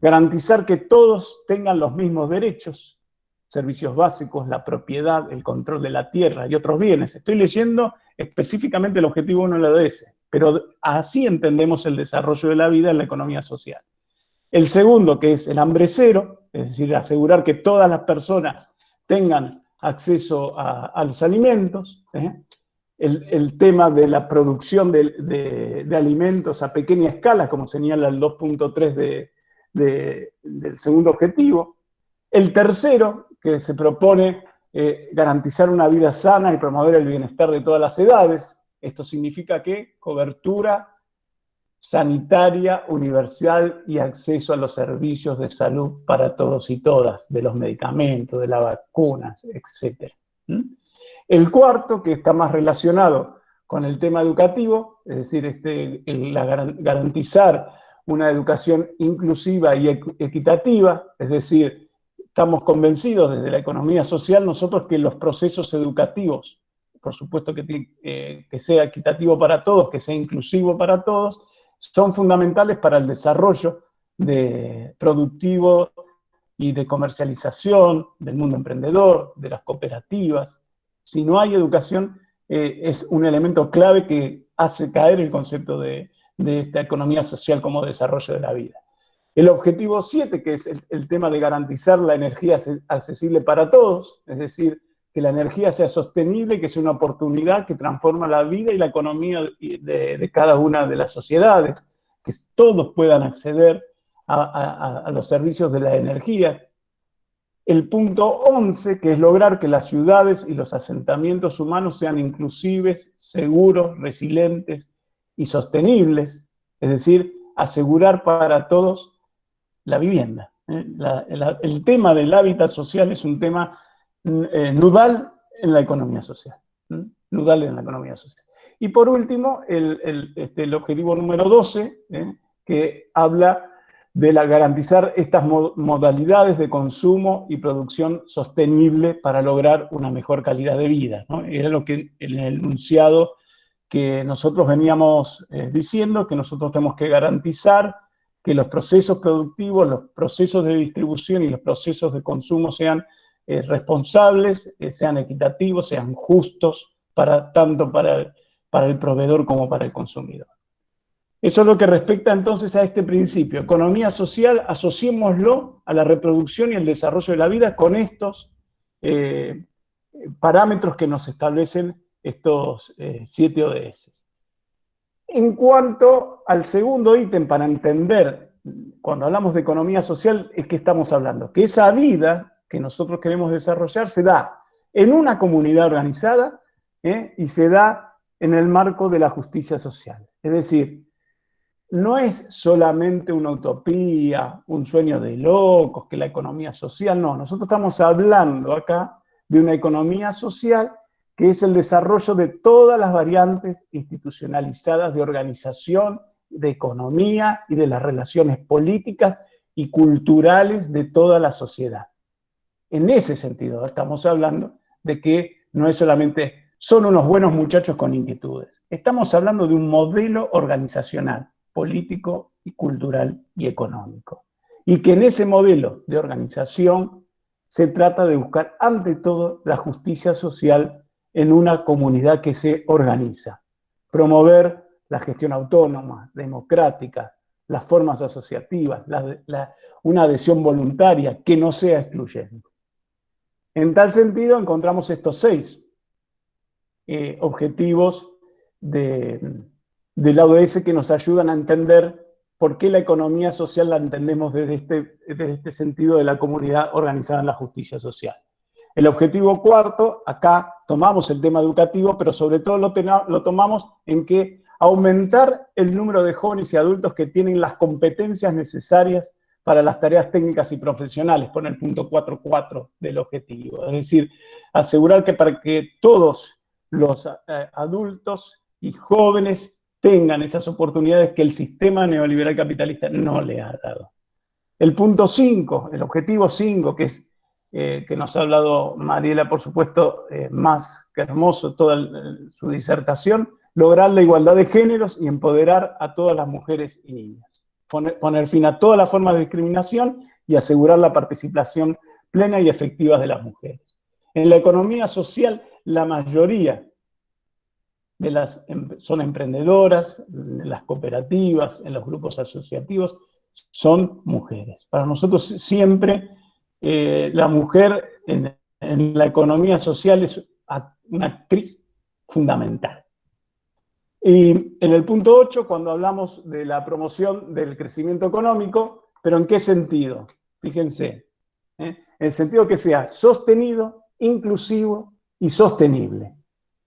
garantizar que todos tengan los mismos derechos, servicios básicos, la propiedad, el control de la tierra y otros bienes. Estoy leyendo específicamente el objetivo 1 de la ODS, pero así entendemos el desarrollo de la vida en la economía social. El segundo, que es el hambre cero, es decir, asegurar que todas las personas tengan acceso a, los alimentos, ¿eh? El, tema de la producción de, alimentos a pequeña escala, como señala el 2.3 del segundo objetivo. El tercero, que se propone eh, garantizar una vida sana y promover el bienestar de todas las edades. Esto significa que cobertura sanitaria, universal y acceso a los servicios de salud para todos y todas, de los medicamentos, de las vacunas, etc. ¿Mm? El cuarto, que está más relacionado con el tema educativo, es decir, este, garantizar una educación inclusiva y equitativa, es decir, estamos convencidos desde la economía social nosotros que los procesos educativos, por supuesto que, eh, que sea equitativo para todos, que sea inclusivo para todos, son fundamentales para el desarrollo de productivo y de comercialización del mundo emprendedor, de las cooperativas. Si no hay educación, eh, es un elemento clave que hace caer el concepto de, esta economía social como desarrollo de la vida. El objetivo 7, que es el, tema de garantizar la energía accesible para todos, es decir, que la energía sea sostenible, que sea una oportunidad que transforma la vida y la economía de, cada una de las sociedades, que todos puedan acceder a, los servicios de la energía. El punto 11, que es lograr que las ciudades y los asentamientos humanos sean inclusives, seguros, resilientes y sostenibles, es decir, asegurar para todos la vivienda. ¿eh? el tema del hábitat social es un tema eh, nudal en la economía social. Nudal en la economía social. Y por último, el, este, objetivo número 12, ¿eh? que habla de la, garantizar estas modalidades de consumo y producción sostenible para lograr una mejor calidad de vida. Era lo que el enunciado que nosotros veníamos eh, diciendo, que nosotros tenemos que garantizar que los procesos productivos, los procesos de distribución y los procesos de consumo sean eh, responsables, eh, sean equitativos, sean justos, para, tanto para para el proveedor como para el consumidor. Eso es lo que respecta entonces a este principio. Economía social, asociémoslo a la reproducción y el desarrollo de la vida con estos eh, parámetros que nos establecen estos siete ODS. En cuanto al segundo ítem, para entender, cuando hablamos de economía social, es que estamos hablando, que esa vida que nosotros queremos desarrollar se da en una comunidad organizada ¿eh? y se da en el marco de la justicia social. Es decir, no es solamente una utopía, un sueño de locos, que la economía social, no, nosotros estamos hablando acá de una economía social que es el desarrollo de todas las variantes institucionalizadas de organización, de economía y de las relaciones políticas y culturales de toda la sociedad. En ese sentido, estamos hablando de que no es solamente son unos buenos muchachos con inquietudes. Estamos hablando de un modelo organizacional, político y cultural y económico. Y que en ese modelo de organización se trata de buscar ante todo la justicia social en una comunidad que se organiza. Promover la gestión autónoma, democrática, las formas asociativas, una adhesión voluntaria que no sea excluyente. En tal sentido, encontramos estos seis eh, objetivos de, del ODS que nos ayudan a entender por qué la economía social la entendemos desde este, desde este sentido de la comunidad organizada en la justicia social. El objetivo cuarto, acá tomamos el tema educativo, pero sobre todo lo, lo tomamos en que aumentar el número de jóvenes y adultos que tienen las competencias necesarias para las tareas técnicas y profesionales, pone el punto 4.4 del objetivo. Es decir, asegurar que para que todos los eh, adultos y jóvenes tengan esas oportunidades que el sistema neoliberal capitalista no le ha dado. El punto 5, el objetivo 5, que es eh, que nos ha hablado Mariela, por supuesto, eh, más que hermoso toda su disertación, lograr la igualdad de géneros y empoderar a todas las mujeres y niñas poner, fin a todas las formas de discriminación y asegurar la participación plena y efectiva de las mujeres. En la economía social, la mayoría de las em, son emprendedoras, en las cooperativas, en los grupos asociativos, son mujeres. Para nosotros siempre eh, la mujer en, la economía social es una actriz fundamental. Y en el punto 8, cuando hablamos de la promoción del crecimiento económico, ¿pero en qué sentido? Fíjense, ¿eh? en el sentido que sea sostenido, inclusivo y sostenible.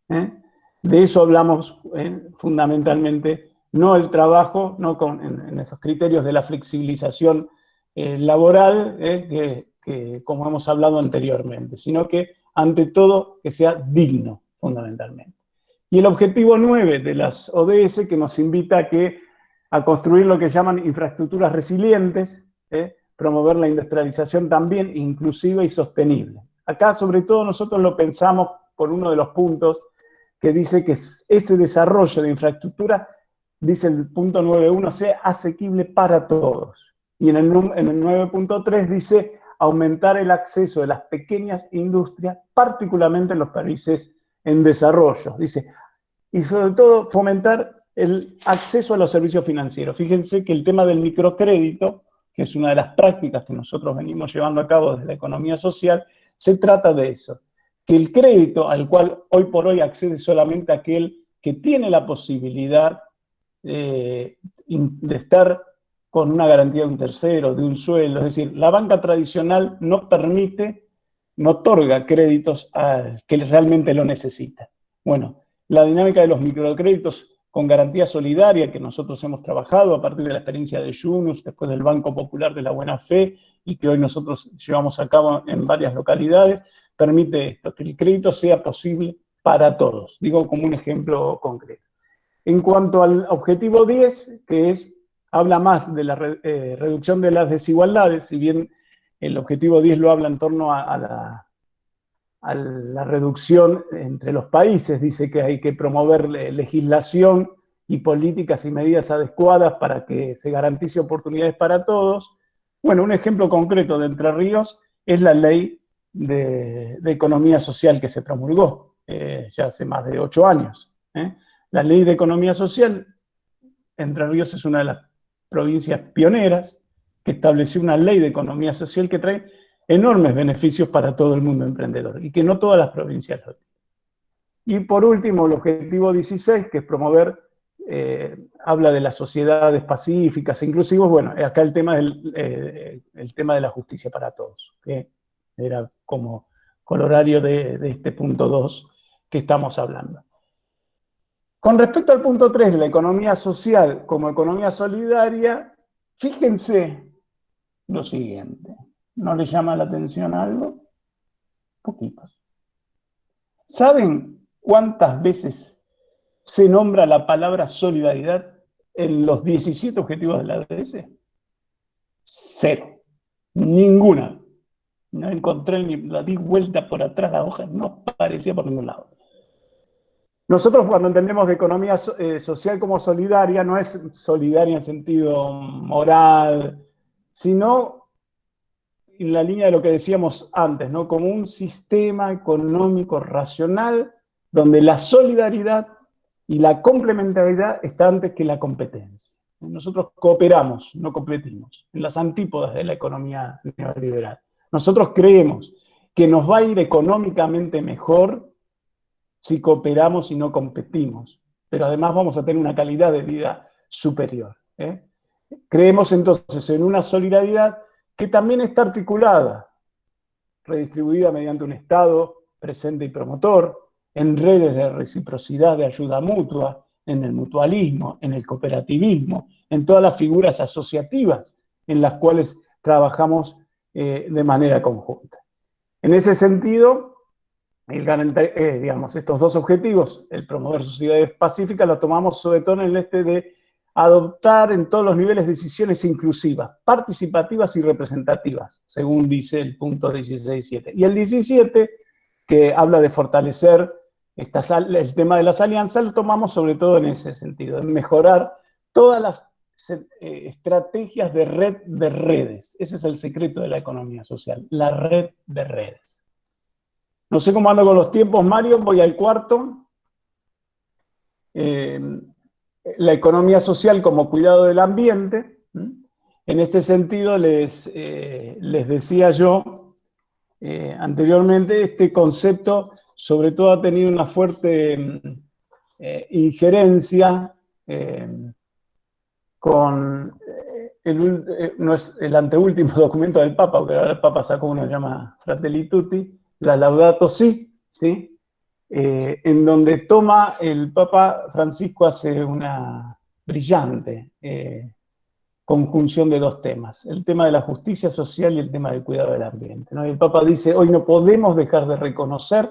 ¿eh? De eso hablamos ¿eh? fundamentalmente, no el trabajo, no con, en, esos criterios de la flexibilización laboral, que, que como hemos hablado anteriormente, sino que ante todo que sea digno, fundamentalmente. Y el objetivo 9 de las ODS que nos invita a, a construir lo que llaman infraestructuras resilientes, ¿eh? promover la industrialización también inclusiva y sostenible. Acá sobre todo nosotros lo pensamos por uno de los puntos que dice que ese desarrollo de infraestructura, dice el punto 9.1, sea asequible para todos. Y en el, en el 9.3 dice aumentar el acceso de las pequeñas industrias, particularmente en los países en desarrollo. Dice, y sobre todo fomentar el acceso a los servicios financieros. Fíjense que el tema del microcrédito, que es una de las prácticas que nosotros venimos llevando a cabo desde la economía social, se trata de eso. Que el crédito al cual hoy por hoy accede solamente aquel que tiene la posibilidad eh, de estar con una garantía de un tercero, de un suelo, es decir, la banca tradicional no permite, no otorga créditos al que realmente lo necesita. Bueno, la dinámica de los microcréditos con garantía solidaria que nosotros hemos trabajado a partir de la experiencia de Yunus, después del Banco Popular de la Buena Fe, y que hoy nosotros llevamos a cabo en varias localidades, permite esto, que el crédito sea posible para todos. Digo como un ejemplo concreto. En cuanto al objetivo 10, que es habla más de la eh, reducción de las desigualdades, si bien el objetivo 10 lo habla en torno a, la, a, la, reducción entre los países, dice que hay que promover legislación y políticas y medidas adecuadas para que se garantice oportunidades para todos. Bueno, un ejemplo concreto de Entre Ríos es la ley de, economía social que se promulgó eh, ya hace más de ocho años. ¿eh? La ley de economía social, Entre Ríos es una de las provincias pioneras, que estableció una ley de economía social que trae enormes beneficios para todo el mundo emprendedor y que no todas las provincias lo tienen. Y por último, el objetivo 16, que es promover, eh, habla de las sociedades pacíficas inclusivas, bueno, acá el tema, del, el tema de la justicia para todos, era como colorario de, de este punto 2 que estamos hablando. Con respecto al punto 3 de la economía social como economía solidaria, fíjense lo siguiente. ¿No le llama la atención algo? Poquitos. ¿Saben cuántas veces se nombra la palabra solidaridad en los 17 objetivos de la ADS? Cero. Ninguna. No encontré ni la di vuelta por atrás la hoja, no aparecía por ningún lado. Nosotros cuando entendemos de economía eh, social como solidaria, no es solidaria en sentido moral, sino en la línea de lo que decíamos antes, ¿no? como un sistema económico racional donde la solidaridad y la complementariedad están antes que la competencia. Nosotros cooperamos, no competimos, en las antípodas de la economía neoliberal. Nosotros creemos que nos va a ir económicamente mejor si cooperamos y no competimos, pero además vamos a tener una calidad de vida superior. ¿eh? Creemos entonces en una solidaridad que también está articulada, redistribuida mediante un Estado presente y promotor, en redes de reciprocidad, de ayuda mutua, en el mutualismo, en el cooperativismo, en todas las figuras asociativas en las cuales trabajamos eh, de manera conjunta. En ese sentido, el eh, digamos, estos dos objetivos, el promover sociedades pacíficas, lo tomamos sobre todo en el este de adoptar en todos los niveles decisiones inclusivas, participativas y representativas, según dice el punto 16.7. Y el 17, que habla de fortalecer el tema de las alianzas, lo tomamos sobre todo en ese sentido, en mejorar todas las estrategias de red de redes. Ese es el secreto de la economía social, la red de redes. No sé cómo ando con los tiempos, Mario, voy al cuarto. Eh, la economía social como cuidado del ambiente. En este sentido, les, eh, les decía yo eh, anteriormente, este concepto sobre todo ha tenido una fuerte injerencia con el, no es el anteúltimo documento del Papa, porque ahora el Papa sacó uno que llama Fratelli Tutti, la Laudato Si, ¿sí? Eh, en donde toma el Papa Francisco hace una brillante eh, conjunción de dos temas, el tema de la justicia social y el tema del cuidado del ambiente. El Papa dice, hoy no podemos dejar de reconocer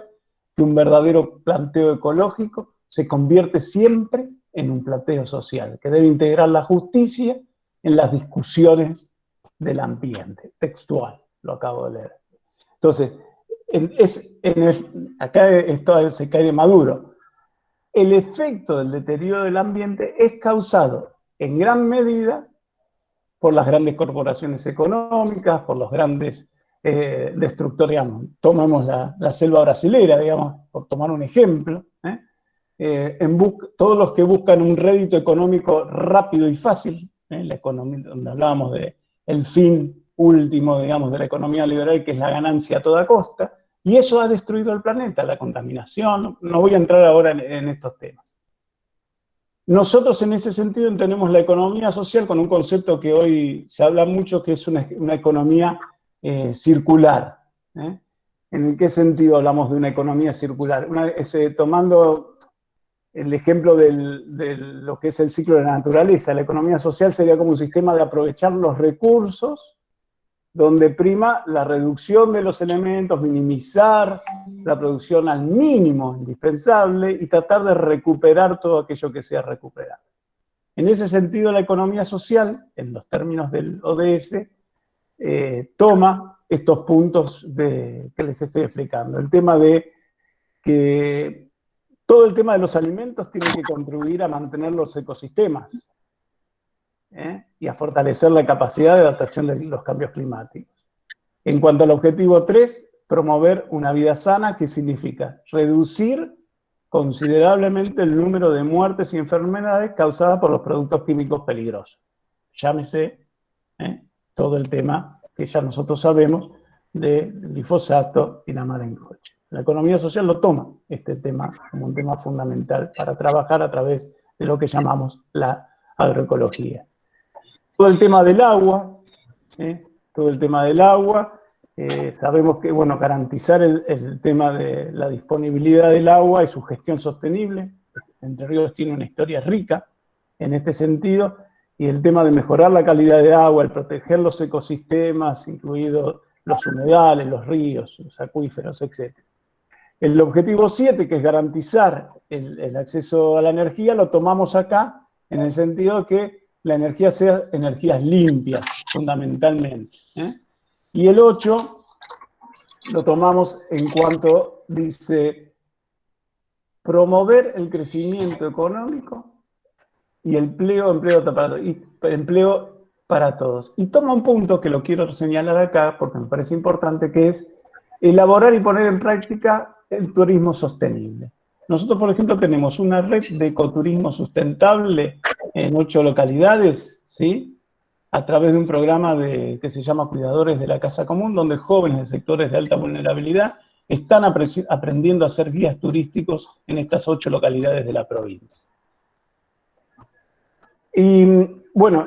que un verdadero planteo ecológico se convierte siempre en un planteo social, que debe integrar la justicia en las discusiones del ambiente, textual, lo acabo de leer. Entonces, es, acá esto se cae de maduro. El efecto del deterioro del ambiente es causado en gran medida por las grandes corporaciones económicas, por los grandes eh, destructores, tomamos la, selva brasilera, digamos, por tomar un ejemplo, ¿eh? Eh, en todos los que buscan un rédito económico rápido y fácil, la economía, donde hablábamos de el fin último, digamos, de la economía liberal, que es la ganancia a toda costa, y eso ha destruido el planeta, la contaminación, no voy a entrar ahora en, estos temas. Nosotros en ese sentido entendemos la economía social con un concepto que hoy se habla mucho, que es una, economía eh, circular. ¿eh? ¿En qué sentido hablamos de una economía circular? tomando el ejemplo de lo que es el ciclo de la naturaleza, la economía social sería como un sistema de aprovechar los recursos donde prima la reducción de los elementos, minimizar la producción al mínimo indispensable y tratar de recuperar todo aquello que sea recuperado. En ese sentido, la economía social, en los términos del ODS, eh, toma estos puntos que les estoy explicando. El tema de que todo el tema de los alimentos tiene que contribuir a mantener los ecosistemas ¿eh? y a fortalecer la capacidad de adaptación de los cambios climáticos. En cuanto al objetivo 3, promover una vida sana, que significa reducir considerablemente el número de muertes y enfermedades causadas por los productos químicos peligrosos. Llámese ¿eh? todo el tema que ya nosotros sabemos de glifosato y la coche. La economía social lo toma, este tema, como un tema fundamental para trabajar a través de lo que llamamos la agroecología. Todo el tema del agua, todo el tema del agua, eh, sabemos que, bueno, garantizar el, tema de la disponibilidad del agua y su gestión sostenible. Entre Ríos tiene una historia rica en este sentido, y el tema de mejorar la calidad de agua, el proteger los ecosistemas, incluidos los humedales, los ríos, los acuíferos, etc. El objetivo 7, que es garantizar el, acceso a la energía, lo tomamos acá en el sentido de que la energía sea energías limpias, fundamentalmente. ¿eh? Y el 8 lo tomamos en cuanto dice promover el crecimiento económico y el empleo, empleo para, y empleo para todos. Y toma un punto que lo quiero señalar acá porque me parece importante, que es elaborar y poner en práctica el turismo sostenible. Nosotros, por ejemplo, tenemos una red de ecoturismo sustentable en ocho localidades, ¿sí? a través de un programa de, que se llama Cuidadores de la Casa Común, donde jóvenes de sectores de alta vulnerabilidad están aprendiendo a ser guías turísticos en estas ocho localidades de la provincia. Y bueno,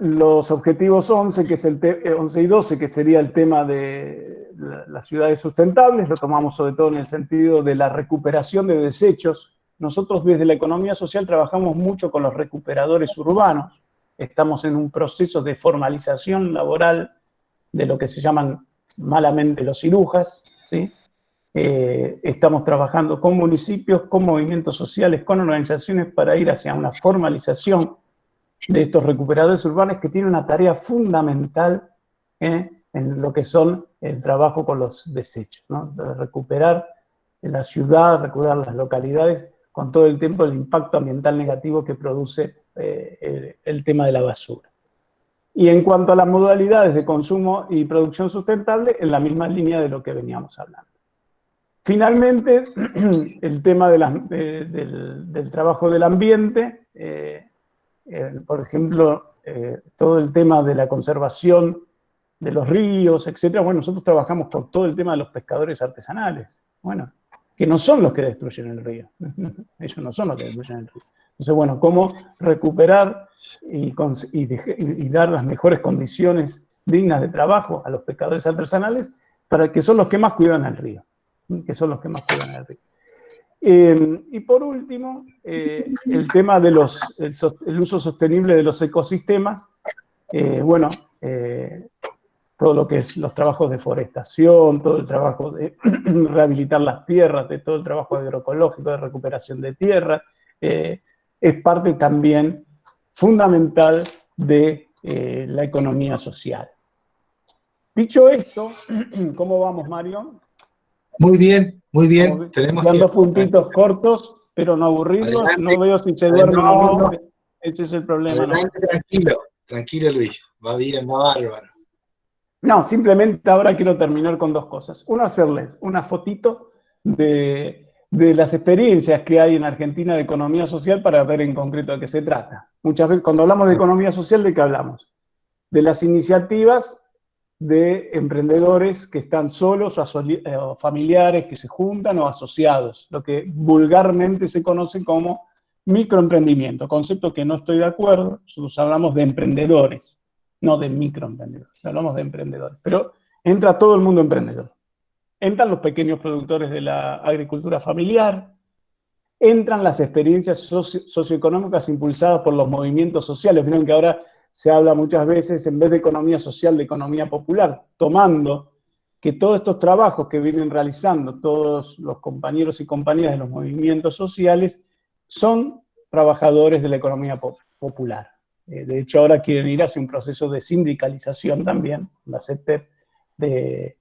los, objetivos 11, que es el 11 y 12, que sería el tema de las ciudades sustentables, lo tomamos sobre todo en el sentido de la recuperación de desechos. Nosotros desde la economía social trabajamos mucho con los recuperadores urbanos, estamos en un proceso de formalización laboral de lo que se llaman malamente los cirujas, ¿sí? Eh, estamos trabajando con municipios, con movimientos sociales, con organizaciones para ir hacia una formalización de estos recuperadores urbanos que tienen una tarea fundamental ¿eh? En lo que son el trabajo con los desechos, ¿no? recuperar la ciudad, recuperar las localidades con todo el tiempo el impacto ambiental negativo que produce eh, el, tema de la basura. Y en cuanto a las modalidades de consumo y producción sustentable, en la misma línea de lo que veníamos hablando. Finalmente, el tema del, trabajo del ambiente, eh, eh, por ejemplo, todo el tema de la conservación de los ríos, etcétera. Bueno, nosotros trabajamos con todo el tema de los pescadores artesanales. Bueno, que no son los que destruyen el río. Ellos no son los que destruyen el río. Entonces, bueno, cómo recuperar y, dar las mejores condiciones dignas de trabajo a los pescadores artesanales, para que son los que más cuidan el río, que son los que más cuidan el río. Eh, y por último, eh, el tema del uso sostenible de los ecosistemas. Eh, bueno, todo lo que es los trabajos de forestación, todo el trabajo de rehabilitar las tierras, de todo el trabajo agroecológico, de recuperación de tierra, eh, es parte también fundamental de eh, la economía social. Dicho esto, ¿cómo vamos, Mario? Muy bien, muy bien. Tenemos dos puntitos cortos, pero no aburridos. No veo si se duerme o no. Ese es el problema. Tranquilo, tranquilo, Luis. Va bien, va bárbaro. No, simplemente ahora quiero terminar con dos cosas. Uno, hacerles una fotito de, las experiencias que hay en Argentina de economía social para ver en concreto de qué se trata. Muchas veces cuando hablamos de economía social, ¿de qué hablamos? De las iniciativas de emprendedores que están solos eh, o familiares que se juntan o asociados, lo que vulgarmente se conoce como microemprendimiento, concepto que no estoy de acuerdo, nosotros hablamos de emprendedores no de microemprendedores, hablamos de emprendedores, pero entra todo el mundo emprendedor. Entran los pequeños productores de la agricultura familiar, entran las experiencias socioeconómicas impulsadas por los movimientos sociales. Miren que ahora se habla muchas veces, en vez de economía social, de economía popular, tomando que todos estos trabajos que vienen realizando todos los compañeros y compañeras de los movimientos sociales son trabajadores de la economía popular. Eh, de hecho, ahora quieren ir hacia un proceso de sindicalización también, la CETEP, de,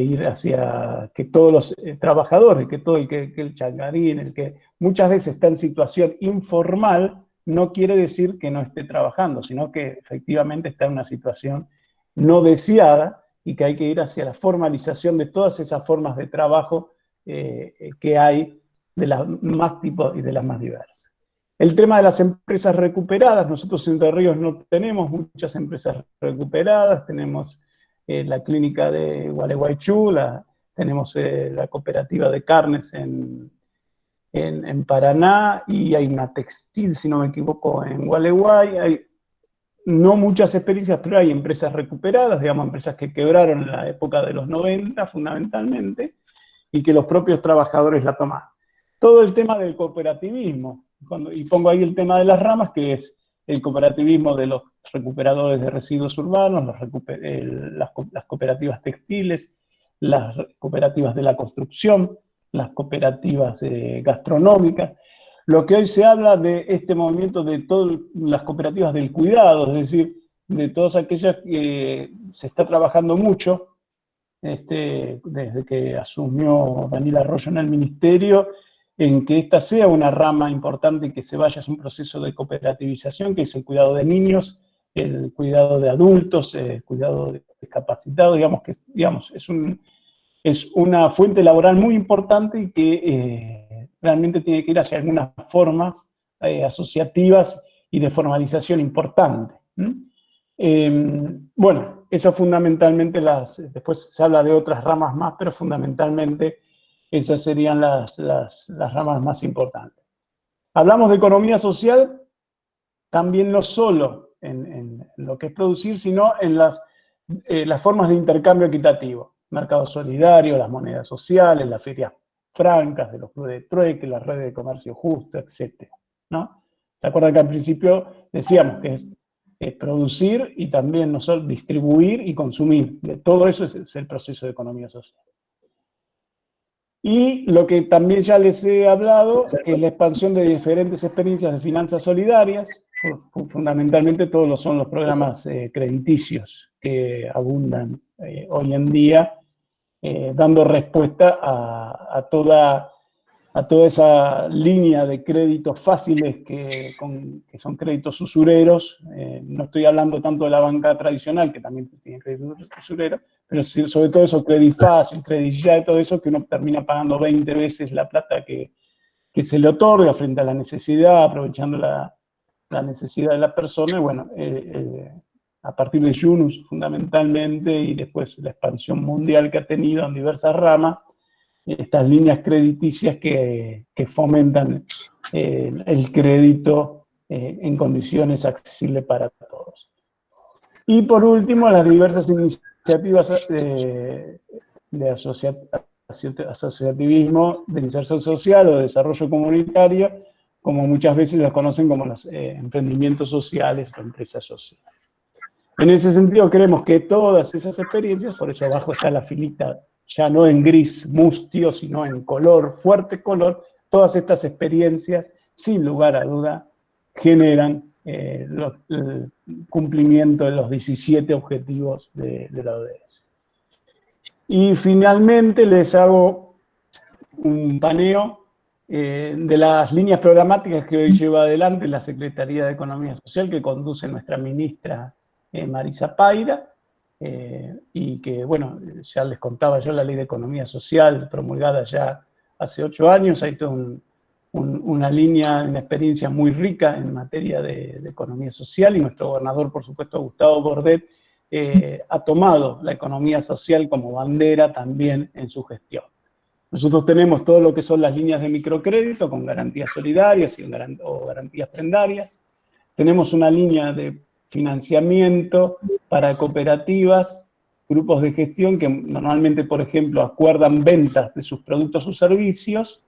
ir hacia que todos los eh, trabajadores, que todo el que, el changarín, el que muchas veces está en situación informal, no quiere decir que no esté trabajando, sino que efectivamente está en una situación no deseada y que hay que ir hacia la formalización de todas esas formas de trabajo eh, que hay de las más tipos y de las más diversas. El tema de las empresas recuperadas, nosotros en Entre Ríos no tenemos muchas empresas recuperadas, tenemos eh, la clínica de Gualeguaychú, tenemos eh, la cooperativa de carnes en, en, Paraná y hay una textil, si no me equivoco, en Gualeguay. Hay no muchas experiencias, pero hay empresas recuperadas, digamos, empresas que quebraron en la época de los 90 fundamentalmente, y que los propios trabajadores la toman. Todo el tema del cooperativismo, y pongo ahí el tema de las ramas, que es el cooperativismo de los recuperadores de residuos urbanos, las, cooperativas textiles, las cooperativas de la construcción, las cooperativas eh, gastronómicas, lo que hoy se habla de este movimiento de todas las cooperativas del cuidado, es decir, de todas aquellas que se está trabajando mucho, este, desde que asumió Daniel Arroyo en el ministerio, en que esta sea una rama importante y que se vaya a un proceso de cooperativización, que es el cuidado de niños, el cuidado de adultos, el cuidado de discapacitados, digamos que digamos, es, un, es una fuente laboral muy importante y que eh, realmente tiene que ir hacia algunas formas eh, asociativas y de formalización importante. Em, bueno, eso fundamentalmente las, después se habla de otras ramas más, pero fundamentalmente esas serían las, ramas más importantes. Hablamos de economía social, también no solo en, lo que es producir, sino en las, eh, las formas de intercambio equitativo. Mercado solidario, las monedas sociales, las ferias francas, de los clubes de trueque, las redes de comercio justo, etc. ¿no? ¿Se acuerdan que al principio decíamos que es, producir y también no solo distribuir y consumir? todo eso es el proceso de economía social. Y lo que también ya les he hablado es la expansión de diferentes experiencias de finanzas solidarias, fundamentalmente todos los, son los programas eh, crediticios que abundan eh, hoy en día, eh, dando respuesta a, toda a toda esa línea de créditos fáciles que, son créditos usureros. Eh, no estoy hablando tanto de la banca tradicional, que también tiene créditos usureros, pero sobre todo eso, crédito fácil, crédito ya, y todo eso, que uno termina pagando 20 veces la plata que, se le otorga frente a la necesidad, aprovechando la, necesidad de la persona. Y bueno, eh, eh, a partir de Yunus fundamentalmente, y después la expansión mundial que ha tenido en diversas ramas, estas líneas crediticias que, fomentan eh, el crédito eh, en condiciones accesibles para todos. Y por último, las diversas iniciativas de, de asociativismo, de inserción social o de desarrollo comunitario, como muchas veces las conocen como los eh, emprendimientos sociales o empresas sociales. En ese sentido, creemos que todas esas experiencias, por eso abajo está la filita ya no en gris mustio, sino en color, fuerte color, todas estas experiencias, sin lugar a duda, generan eh, el cumplimiento de los 17 objetivos de, la ODS. Y finalmente les hago un paneo eh, de las líneas programáticas que hoy lleva adelante la Secretaría de Economía Social, que conduce nuestra ministra eh, Marisa Paira, eh, y que, bueno, ya les contaba yo la ley de economía social promulgada ya hace ocho años, hay toda una línea, una experiencia muy rica en materia de, economía social y nuestro gobernador, por supuesto, Gustavo Bordet, eh, ha tomado la economía social como bandera también en su gestión. Nosotros tenemos todo lo que son las líneas de microcrédito con garantías solidarias y o garantías prendarias. Tenemos una línea de financiamiento para cooperativas, grupos de gestión que normalmente, por ejemplo, acuerdan ventas de sus productos o servicios,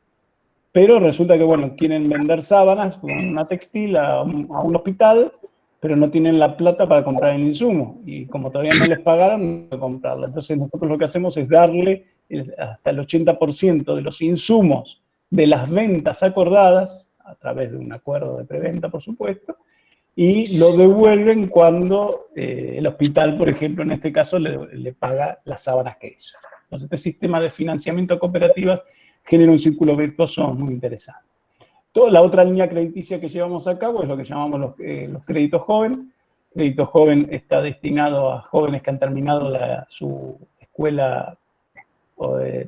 pero resulta que, bueno, quieren vender sábanas, una textil, a un, hospital, pero no tienen la plata para comprar el insumo, y como todavía no les pagaron, no pueden comprarla. Entonces nosotros lo que hacemos es darle hasta el 80% de los insumos de las ventas acordadas a través de un acuerdo de preventa, por supuesto, y lo devuelven cuando eh, el hospital, por ejemplo, en este caso, le, paga las sábanas que hizo. Entonces, este sistema de financiamiento cooperativas genera un círculo virtuoso muy interesante. Toda la otra línea crediticia que llevamos a cabo es lo que llamamos los, eh, créditos jóvenes. Crédito joven está destinado a jóvenes que han terminado su escuela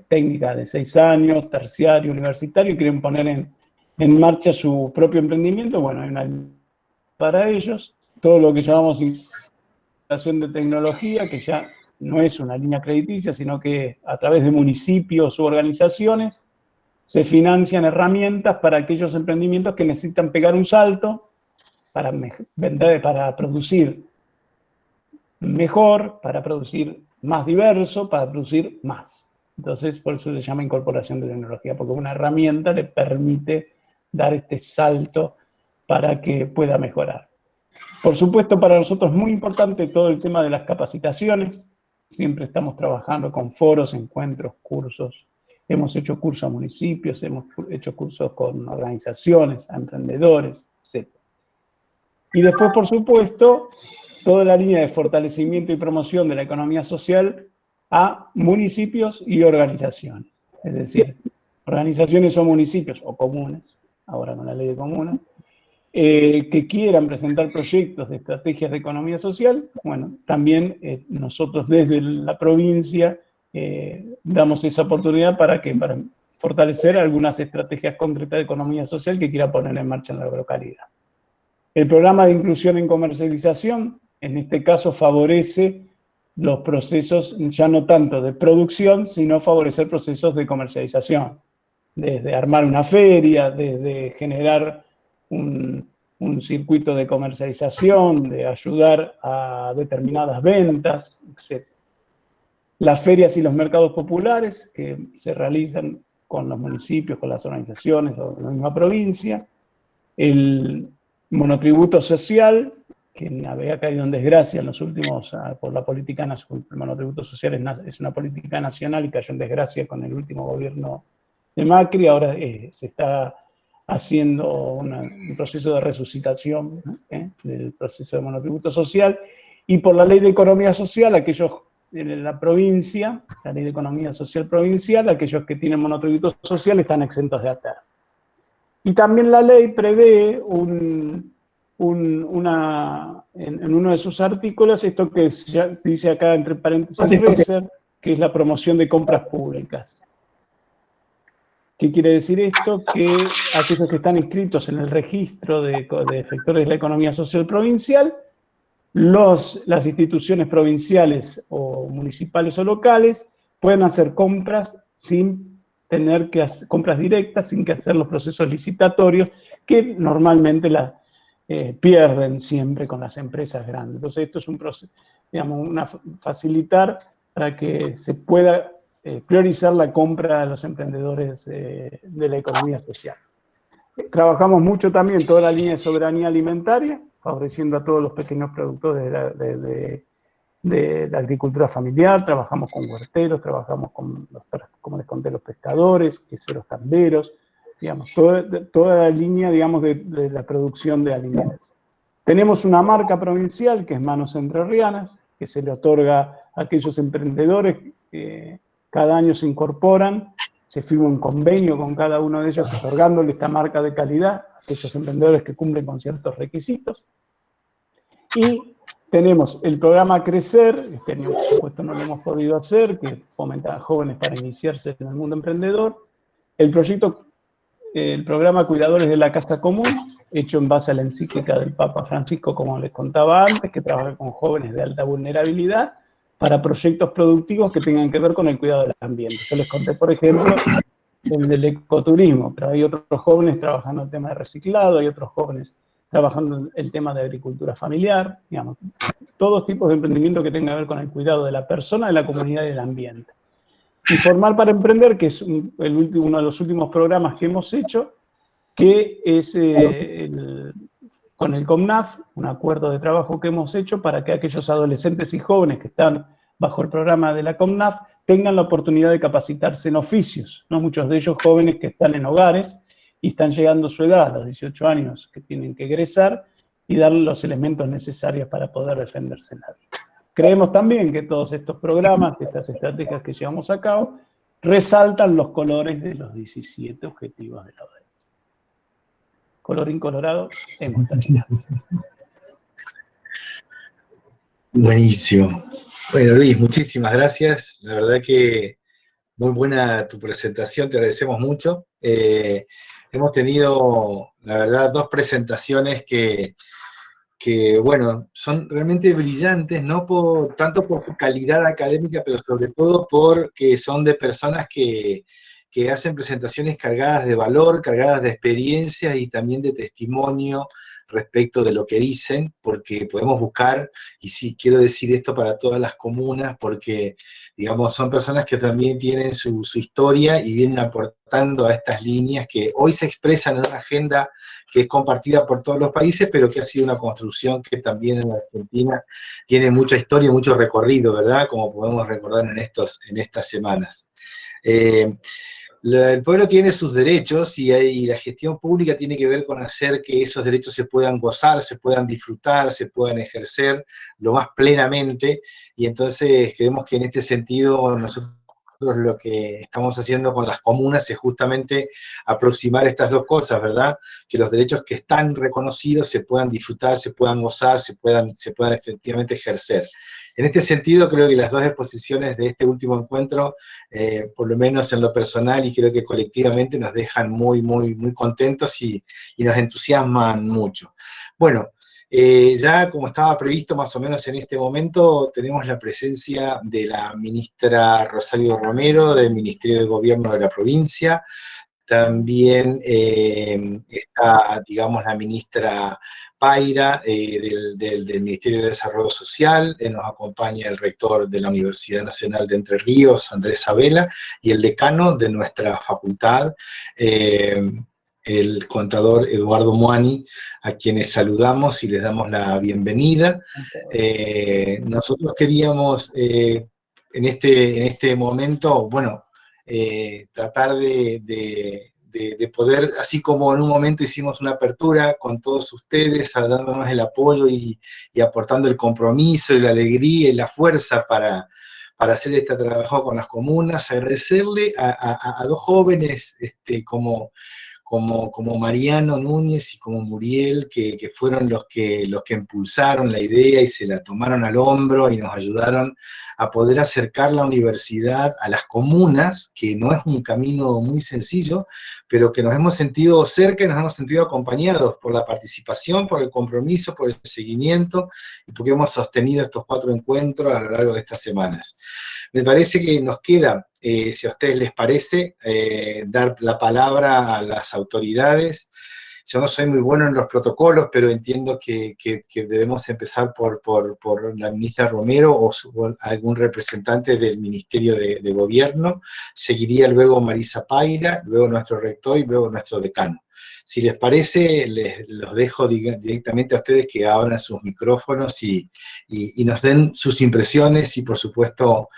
técnica de seis años, terciario, universitario, y quieren poner en, en marcha su propio emprendimiento. Bueno, hay una para ellos, todo lo que llamamos instalación de tecnología, que ya no es una línea crediticia, sino que a través de municipios u organizaciones se financian herramientas para aquellos emprendimientos que necesitan pegar un salto para, vender, para producir mejor, para producir más diverso, para producir más. Entonces, por eso se llama incorporación de tecnología, porque una herramienta le permite dar este salto para que pueda mejorar. Por supuesto, para nosotros es muy importante todo el tema de las capacitaciones. Siempre estamos trabajando con foros, encuentros, cursos. Hemos hecho cursos a municipios, hemos hecho cursos con organizaciones, a emprendedores, etc. Y después, por supuesto, toda la línea de fortalecimiento y promoción de la economía social a municipios y organizaciones. Es decir, organizaciones o municipios, o comunes, ahora con la ley de comunes, eh, que quieran presentar proyectos de estrategias de economía social, bueno, también eh, nosotros desde la provincia eh, damos esa oportunidad para, que, para fortalecer algunas estrategias concretas de economía social que quiera poner en marcha en la localidad. El programa de inclusión en comercialización, en este caso favorece los procesos ya no tanto de producción, sino favorecer procesos de comercialización, desde armar una feria, desde generar un, circuito de comercialización, de ayudar a determinadas ventas, etc. Las ferias y los mercados populares que se realizan con los municipios, con las organizaciones o la misma provincia, el monotributo social, que había caído en desgracia en los últimos, ah, por la política nacional, el monotributo social es, una política nacional y cayó en desgracia con el último gobierno de Macri, ahora eh, se está haciendo un proceso de resucitación ¿Eh? del proceso de monotributo social, y por la ley de economía social, aquellos en la provincia, la ley de economía social provincial, aquellos que tienen monotributo social están exentos de ATER. Y también la ley prevé un, una, en, uno de sus artículos, esto que dice acá entre paréntesis, que es la promoción de compras públicas. ¿Qué quiere decir esto? Que aquellos que están inscritos en el registro de, efectores de la economía social provincial, las instituciones provinciales o municipales o locales pueden hacer compras sin tener que hacer compras directas, sin que hacer los procesos licitatorios que normalmente la, eh, pierden siempre con las empresas grandes. Entonces esto es un proceso, digamos, una, facilitar para que se pueda eh, priorizar la compra de los emprendedores eh, de la economía social. Trabajamos mucho también toda la línea de soberanía alimentaria, favoreciendo a todos los pequeños productores de la, agricultura familiar, trabajamos con huerteros, trabajamos con, los, como les conté, los pescadores, queseros tamberos, digamos, toda, la línea, digamos, de, la producción de alimentos. Tenemos una marca provincial que es Manos Entrerrianas, que se le otorga a aquellos emprendedores que cada año se incorporan, se firma un convenio con cada uno de ellos otorgándole esta marca de calidad a aquellos emprendedores que cumplen con ciertos requisitos. Y tenemos el programa Crecer, este año por supuesto no lo hemos podido hacer, que fomenta a jóvenes para iniciarse en el mundo emprendedor. El proyecto, el programa Cuidadores de la Casa Común, hecho en base a la encíclica del Papa Francisco, como les contaba antes, que trabaja con jóvenes de alta vulnerabilidad, para proyectos productivos que tengan que ver con el cuidado del ambiente. Yo les conté, por ejemplo, el del ecoturismo, pero hay otros jóvenes trabajando el tema de reciclado, hay otros jóvenes trabajando el tema de agricultura familiar, digamos, todos tipos de emprendimiento que tengan que ver con el cuidado de la persona, de la comunidad y del ambiente. Informar para Emprender, que es uno de los últimos programas que hemos hecho, que es eh, el, con el COMNAF, un acuerdo de trabajo que hemos hecho para que aquellos adolescentes y jóvenes que están bajo el programa de la COMNAF tengan la oportunidad de capacitarse en oficios, ¿no? muchos de ellos jóvenes que están en hogares y están llegando a su edad, a los 18 años, que tienen que egresar, y darle los elementos necesarios para poder defenderse en la vida. Creemos también que todos estos programas, estas estrategias que llevamos a cabo, resaltan los colores de los 17 objetivos de la ODS. Colorín colorado, en mortalidad. Buenísimo. Bueno, Luis, muchísimas gracias. La verdad que muy buena tu presentación, te agradecemos mucho. Eh, hemos tenido, la verdad, dos presentaciones que, que, bueno, son realmente brillantes, no por, tanto por su calidad académica, pero sobre todo porque son de personas que, que hacen presentaciones cargadas de valor, cargadas de experiencia y también de testimonio respecto de lo que dicen, porque podemos buscar, y sí, quiero decir esto para todas las comunas, porque, digamos, son personas que también tienen su, historia y vienen aportando a estas líneas que hoy se expresan en una agenda que es compartida por todos los países, pero que ha sido una construcción que también en Argentina tiene mucha historia y mucho recorrido, ¿verdad? Como podemos recordar en, estos, en estas semanas. Eh, el pueblo tiene sus derechos y, la gestión pública tiene que ver con hacer que esos derechos se puedan gozar, se puedan disfrutar, se puedan ejercer lo más plenamente, y entonces creemos que en este sentido nosotros lo que estamos haciendo con las comunas es justamente aproximar estas dos cosas, ¿verdad? Que los derechos que están reconocidos se puedan disfrutar, se puedan gozar, se puedan, se puedan efectivamente ejercer. En este sentido, creo que las dos exposiciones de este último encuentro, eh, por lo menos en lo personal y creo que colectivamente nos dejan muy, muy, muy contentos y, nos entusiasman mucho. Bueno, eh, ya como estaba previsto más o menos en este momento, tenemos la presencia de la ministra Rosario Romero, del Ministerio de Gobierno de la provincia, también eh, está, digamos, la ministra Paira eh, del, Ministerio de Desarrollo Social, nos acompaña el rector de la Universidad Nacional de Entre Ríos, Andrés Sabela, y el decano de nuestra facultad, el contador Eduardo Muani, a quienes saludamos y les damos la bienvenida. nosotros queríamos en, este, en este momento, bueno, tratar de de, poder, así como en un momento hicimos una apertura con todos ustedes, dándonos el apoyo y, aportando el compromiso y la alegría y la fuerza para, para hacer este trabajo con las comunas, agradecerle a, dos jóvenes este, como, como, como, Mariano Núñez y como Muriel, que, que, fueron los que, los que impulsaron la idea y se la tomaron al hombro y nos ayudaron a poder acercar la universidad a las comunas, que no es un camino muy sencillo, pero que nos hemos sentido cerca y nos hemos sentido acompañados por la participación, por el compromiso, por el seguimiento, y porque hemos sostenido estos cuatro encuentros a lo largo de estas semanas. Me parece que nos queda, eh, si a ustedes les parece, eh, dar la palabra a las autoridades, yo no soy muy bueno en los protocolos, pero entiendo que, debemos empezar por, la ministra Romero o, algún representante del Ministerio de, Gobierno. Seguiría luego Marisa Paira, luego nuestro rector y luego nuestro decano. Si les parece, les, los dejo directamente a ustedes que abran sus micrófonos y, nos den sus impresiones y, por supuesto,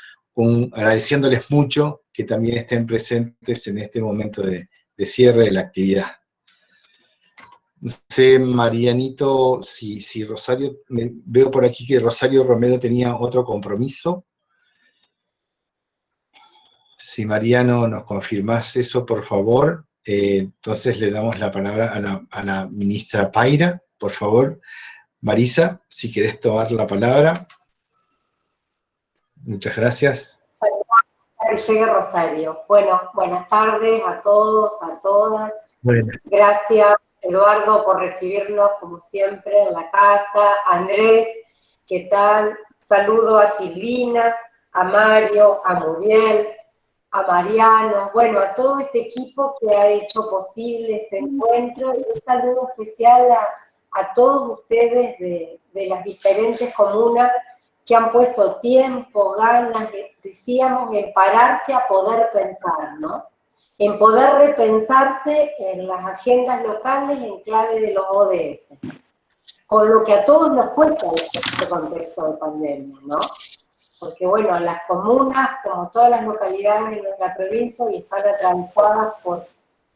agradeciéndoles mucho que también estén presentes en este momento de cierre de la actividad. No sé, Marianito, si, Rosario, veo por aquí que Rosario Romero tenía otro compromiso. Si Mariano nos confirmás eso, por favor, eh, entonces le damos la palabra a la, ministra Paira, por favor. Marisa, si querés tomar la palabra. Muchas gracias. Saludos, Rosario. Bueno, buenas tardes a todos, a todas. Gracias Eduardo, por recibirnos como siempre en la casa, Andrés, ¿qué tal? Saludo a Silvina, a Mario, a Muriel, a Mariano, bueno, a todo este equipo que ha hecho posible este encuentro y un saludo especial a, todos ustedes de, de, las diferentes comunas que han puesto tiempo, ganas, decíamos, en pararse a poder pensar, ¿no? en poder repensarse en las agendas locales en clave de los ODS, con lo que a todos nos cuesta este contexto de pandemia, ¿no? Porque bueno, las comunas, como todas las localidades de nuestra provincia, hoy están atravesadas por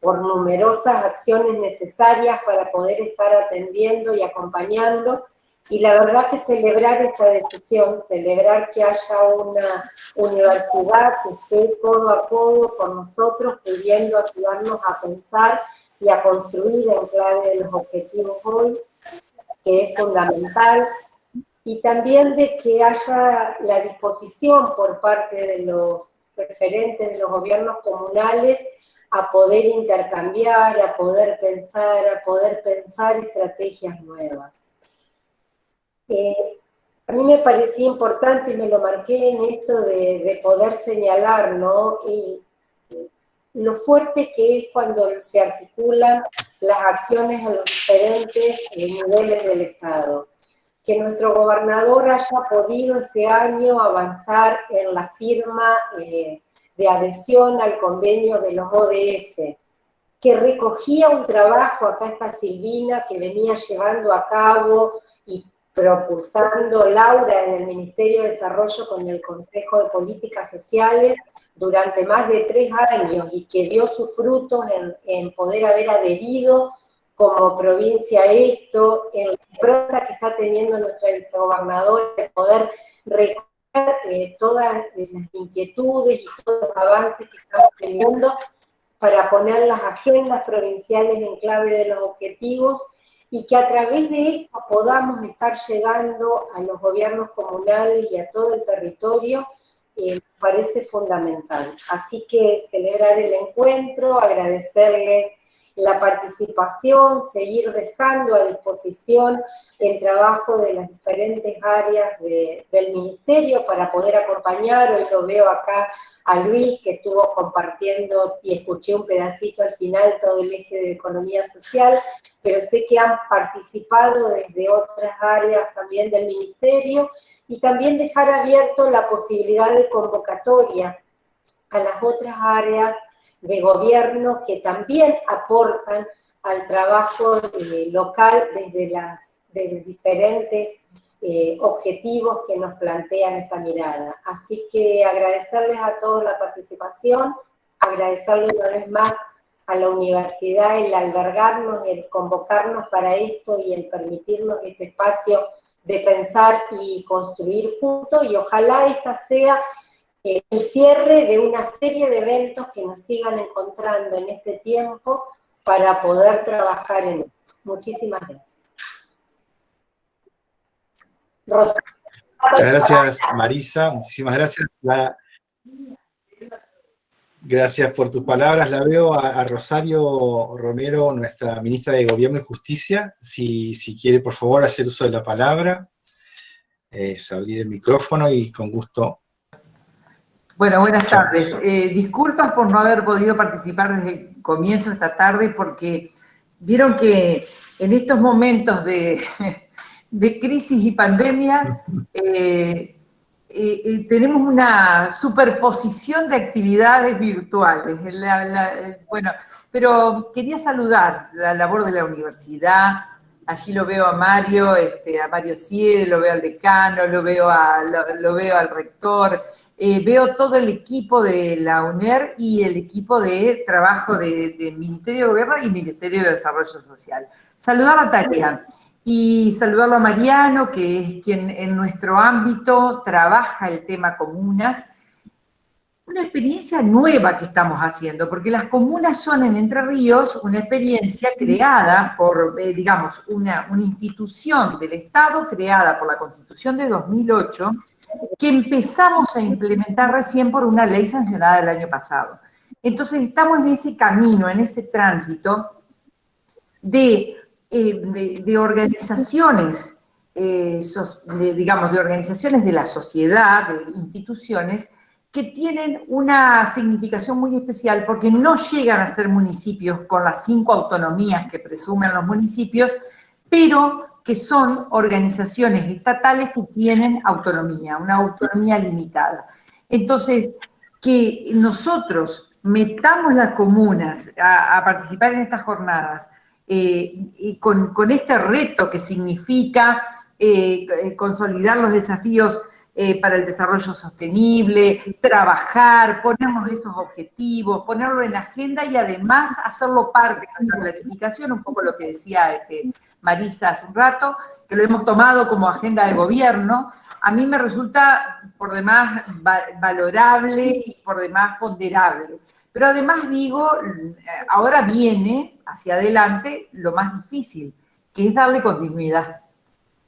por numerosas acciones necesarias para poder estar atendiendo y acompañando y la verdad que celebrar esta decisión, celebrar que haya una universidad que esté codo a codo con nosotros, pudiendo ayudarnos a pensar y a construir en clave de los objetivos hoy, que es fundamental, y también de que haya la disposición por parte de los referentes de los gobiernos comunales a poder intercambiar, a poder pensar, a poder pensar estrategias nuevas. A mí me parecía importante y me lo marqué en esto de, poder señalar, ¿no? Y, lo fuerte que es cuando se articulan las acciones en los diferentes niveles del Estado. Que nuestro gobernador haya podido este año avanzar en la firma eh, de adhesión al convenio de los ODS, que recogía un trabajo, acá está Silvina, que venía llevando a cabo propulsando Laura en el Ministerio de Desarrollo con el Consejo de Políticas Sociales durante más de tres años y que dio sus frutos en, poder haber adherido como provincia a esto, en la pronta que está teniendo nuestra vicegobernadora de poder recoger eh, todas las inquietudes y todos los avances que estamos teniendo para poner las agendas provinciales en clave de los objetivos y que a través de esto podamos estar llegando a los gobiernos comunales y a todo el territorio, eh, parece fundamental. Así que celebrar el encuentro, agradecerles la participación, seguir dejando a disposición el trabajo de las diferentes áreas del ministerio para poder acompañar. Hoy lo veo acá a Luis, que estuvo compartiendo y escuché un pedacito al final todo el eje de economía social, pero sé que han participado desde otras áreas también del ministerio y también dejar abierto la posibilidad de convocatoria a las otras áreas de gobierno que también aportan al trabajo eh, local desde, las, desde diferentes eh, objetivos que nos plantean esta mirada. Así que agradecerles a todos la participación, agradecerles una vez más a la universidad el albergarnos, el convocarnos para esto y el permitirnos este espacio de pensar y construir juntos y ojalá esta sea el cierre de una serie de eventos que nos sigan encontrando en este tiempo para poder trabajar en esto. Muchísimas gracias. Muchas gracias, Marisa. Muchísimas gracias. Gracias por tus palabras. La veo a, Rosario Romero, nuestra ministra de Gobierno y Justicia. Si, quiere, por favor, hacer uso de la palabra, eh, abrir el micrófono y con gusto bueno, buenas tardes. Eh, disculpas por no haber podido participar desde el comienzo de esta tarde porque vieron que en estos momentos de, crisis y pandemia eh, eh, tenemos una superposición de actividades virtuales. bueno, pero quería saludar la labor de la universidad, allí lo veo a Mario, este, a Mario Ciede, lo veo al decano, lo veo, lo veo al rector, eh, veo todo el equipo de la UNER y el equipo de trabajo del de Ministerio de Gobierno y Ministerio de Desarrollo Social. Saludar a Tarea y saludarlo a Mariano, que es quien en nuestro ámbito trabaja el tema comunas. Una experiencia nueva que estamos haciendo, porque las comunas son en Entre Ríos una experiencia creada por, eh, digamos, una institución del Estado creada por la Constitución de 2008, que empezamos a implementar recién por una ley sancionada el año pasado. Entonces estamos en ese camino, en ese tránsito de, eh, organizaciones, eh, digamos, de organizaciones de la sociedad, de instituciones, que tienen una significación muy especial porque no llegan a ser municipios con las cinco autonomías que presumen los municipios, pero que son organizaciones estatales que tienen autonomía, una autonomía limitada. Entonces, que nosotros metamos las comunas a, participar en estas jornadas eh, con, este reto que significa eh, consolidar los desafíos eh, para el desarrollo sostenible, trabajar, ponernos esos objetivos, ponerlo en agenda y además hacerlo parte de nuestra planificación, un poco lo que decía este, Marisa hace un rato, que lo hemos tomado como agenda de gobierno, a mí me resulta por demás valorable y por demás ponderable. Pero además digo, ahora viene hacia adelante lo más difícil, que es darle continuidad.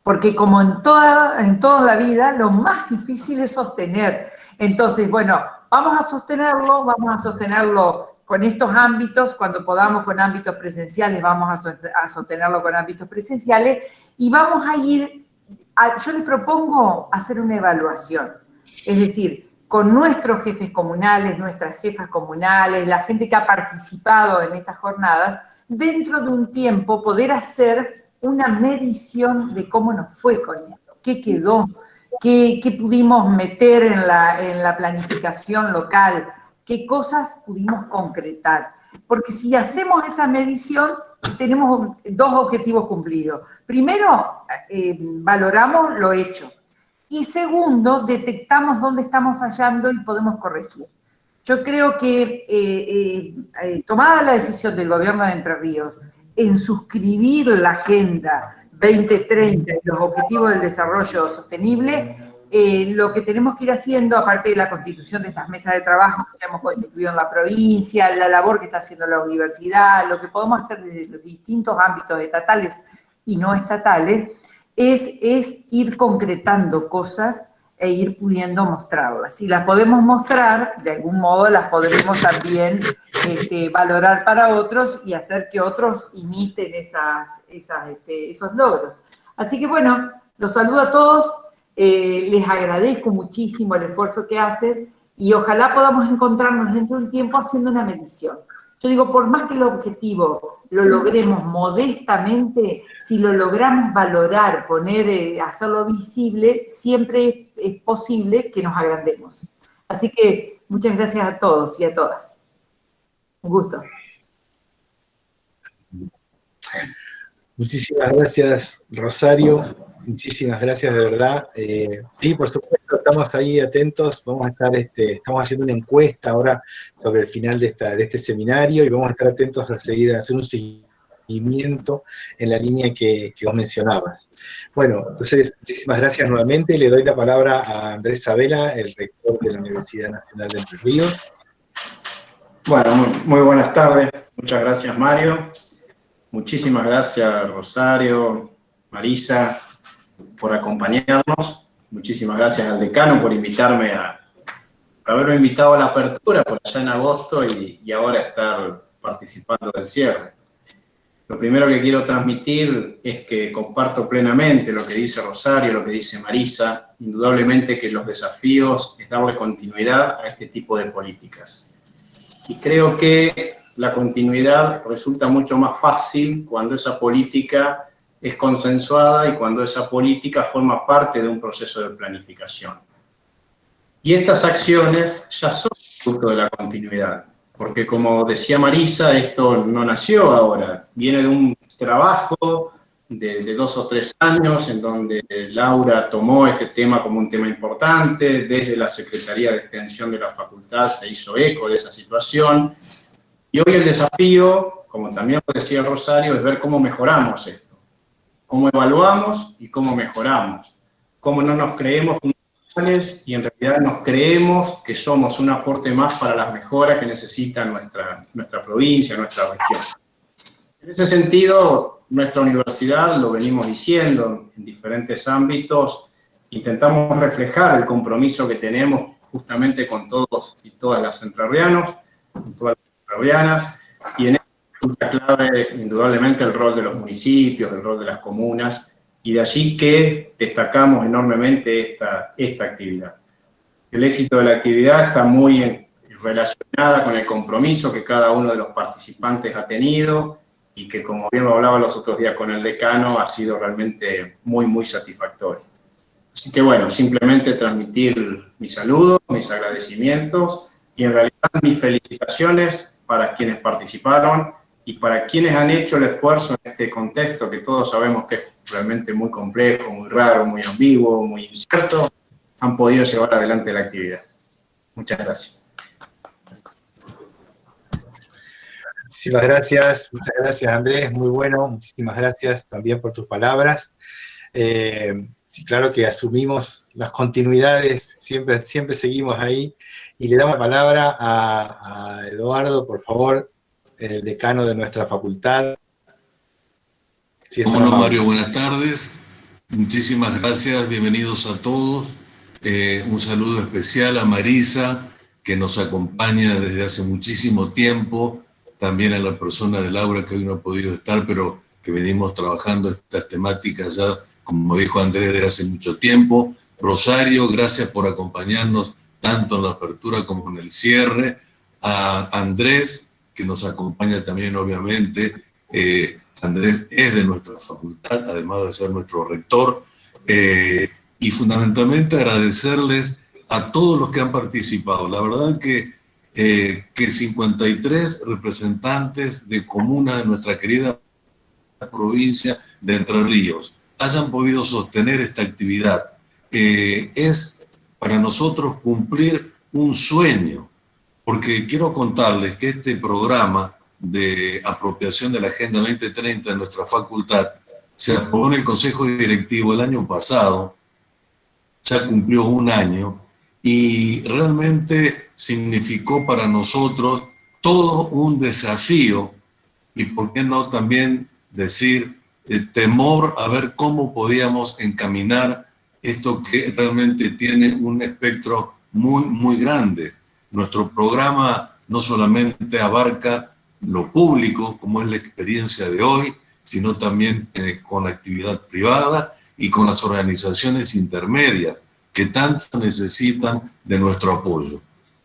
Porque como en toda, en toda la vida, lo más difícil es sostener. Entonces, bueno, vamos a sostenerlo, vamos a sostenerlo con estos ámbitos, cuando podamos con ámbitos presenciales, vamos a sostenerlo con ámbitos presenciales, y vamos a ir, yo les propongo hacer una evaluación, es decir, con nuestros jefes comunales, nuestras jefas comunales, la gente que ha participado en estas jornadas, dentro de un tiempo poder hacer una medición de cómo nos fue con esto, qué quedó, qué, pudimos meter en la, en la planificación local, qué cosas pudimos concretar. Porque si hacemos esa medición, tenemos dos objetivos cumplidos. Primero, eh, valoramos lo hecho. Y segundo, detectamos dónde estamos fallando y podemos corregir. Yo creo que eh, eh, tomada la decisión del gobierno de Entre Ríos en suscribir la Agenda 2030 y los Objetivos del Desarrollo Sostenible, eh, lo que tenemos que ir haciendo, aparte de la constitución de estas mesas de trabajo que hemos constituido en la provincia, la labor que está haciendo la universidad, lo que podemos hacer desde los distintos ámbitos estatales y no estatales, es, es ir concretando cosas e ir pudiendo mostrarlas. Si las podemos mostrar, de algún modo las podremos también este, valorar para otros y hacer que otros imiten esas, este, esos logros. Así que bueno, los saludo a todos, eh, les agradezco muchísimo el esfuerzo que hacen y ojalá podamos encontrarnos dentro de un tiempo haciendo una medición. Yo digo, por más que el objetivo lo logremos modestamente, si lo logramos valorar, poner, eh, hacerlo visible, siempre es posible que nos agrandemos. Así que muchas gracias a todos y a todas. Un gusto. Muchísimas gracias, Rosario. Muchísimas gracias, de verdad. Eh, sí, por supuesto, estamos ahí atentos. Vamos a estar, este, estamos haciendo una encuesta ahora sobre el final de, esta, de este seminario y vamos a estar atentos a seguir, a hacer un seguimiento en la línea que, que vos mencionabas. Bueno, entonces, muchísimas gracias nuevamente. Le doy la palabra a Andrés Sabela, el rector de la Universidad Nacional de Entre Ríos. Bueno, muy, muy buenas tardes. Muchas gracias, Mario. Muchísimas gracias, Rosario, Marisa, por acompañarnos. Muchísimas gracias al decano por invitarme a, por haberme invitado a la apertura por allá en agosto y, y ahora estar participando del cierre. Lo primero que quiero transmitir es que comparto plenamente lo que dice Rosario, lo que dice Marisa, indudablemente que los desafíos es darle continuidad a este tipo de políticas. Y creo que la continuidad resulta mucho más fácil cuando esa política es consensuada y cuando esa política forma parte de un proceso de planificación. Y estas acciones ya son fruto de la continuidad, porque como decía Marisa, esto no nació ahora, viene de un trabajo de, dos o tres años en donde Laura tomó este tema como un tema importante, desde la Secretaría de Extensión de la Facultad se hizo eco de esa situación, y hoy el desafío, como también decía Rosario, es ver cómo mejoramos esto cómo evaluamos y cómo mejoramos, cómo no nos creemos fundamentales y en realidad nos creemos que somos un aporte más para las mejoras que necesita nuestra, nuestra provincia, nuestra región. En ese sentido, nuestra universidad, lo venimos diciendo en diferentes ámbitos, intentamos reflejar el compromiso que tenemos justamente con todos y todas las entrerrianos, todas las entrerrianas, y en clave indudablemente el rol de los municipios, el rol de las comunas, y de allí que destacamos enormemente esta, esta actividad. El éxito de la actividad está muy relacionada con el compromiso que cada uno de los participantes ha tenido y que, como bien lo hablaba los otros días con el decano, ha sido realmente muy, muy satisfactorio. Así que bueno, simplemente transmitir mis saludos, mis agradecimientos y en realidad mis felicitaciones para quienes participaron y para quienes han hecho el esfuerzo en este contexto, que todos sabemos que es realmente muy complejo, muy raro, muy ambiguo, muy incierto, han podido llevar adelante la actividad. Muchas gracias. Muchísimas gracias, muchas gracias Andrés, muy bueno, muchísimas gracias también por tus palabras. Eh, sí, claro que asumimos las continuidades, siempre, siempre seguimos ahí, y le damos la palabra a, a Eduardo, por favor, el decano de nuestra facultad. Hola Mario, buenas tardes. Muchísimas gracias, bienvenidos a todos. Eh, un saludo especial a Marisa, que nos acompaña desde hace muchísimo tiempo, también a la persona de Laura, que hoy no ha podido estar, pero que venimos trabajando estas temáticas ya, como dijo Andrés, desde hace mucho tiempo. Rosario, gracias por acompañarnos tanto en la apertura como en el cierre. A Andrés, que nos acompaña también, obviamente, eh, Andrés es de nuestra facultad, además de ser nuestro rector, eh, y fundamentalmente agradecerles a todos los que han participado. La verdad que, eh, que 53 representantes de comuna de nuestra querida provincia de Entre Ríos hayan podido sostener esta actividad. Es para nosotros cumplir un sueño, porque quiero contarles que este programa de apropiación de la Agenda 2030 de nuestra facultad se aprobó en el Consejo Directivo el año pasado, ya cumplió un año, y realmente significó para nosotros todo un desafío, y por qué no también decir el temor a ver cómo podíamos encaminar esto que realmente tiene un espectro muy, muy grande. Nuestro programa no solamente abarca lo público, como es la experiencia de hoy, sino también eh, con la actividad privada y con las organizaciones intermedias que tanto necesitan de nuestro apoyo.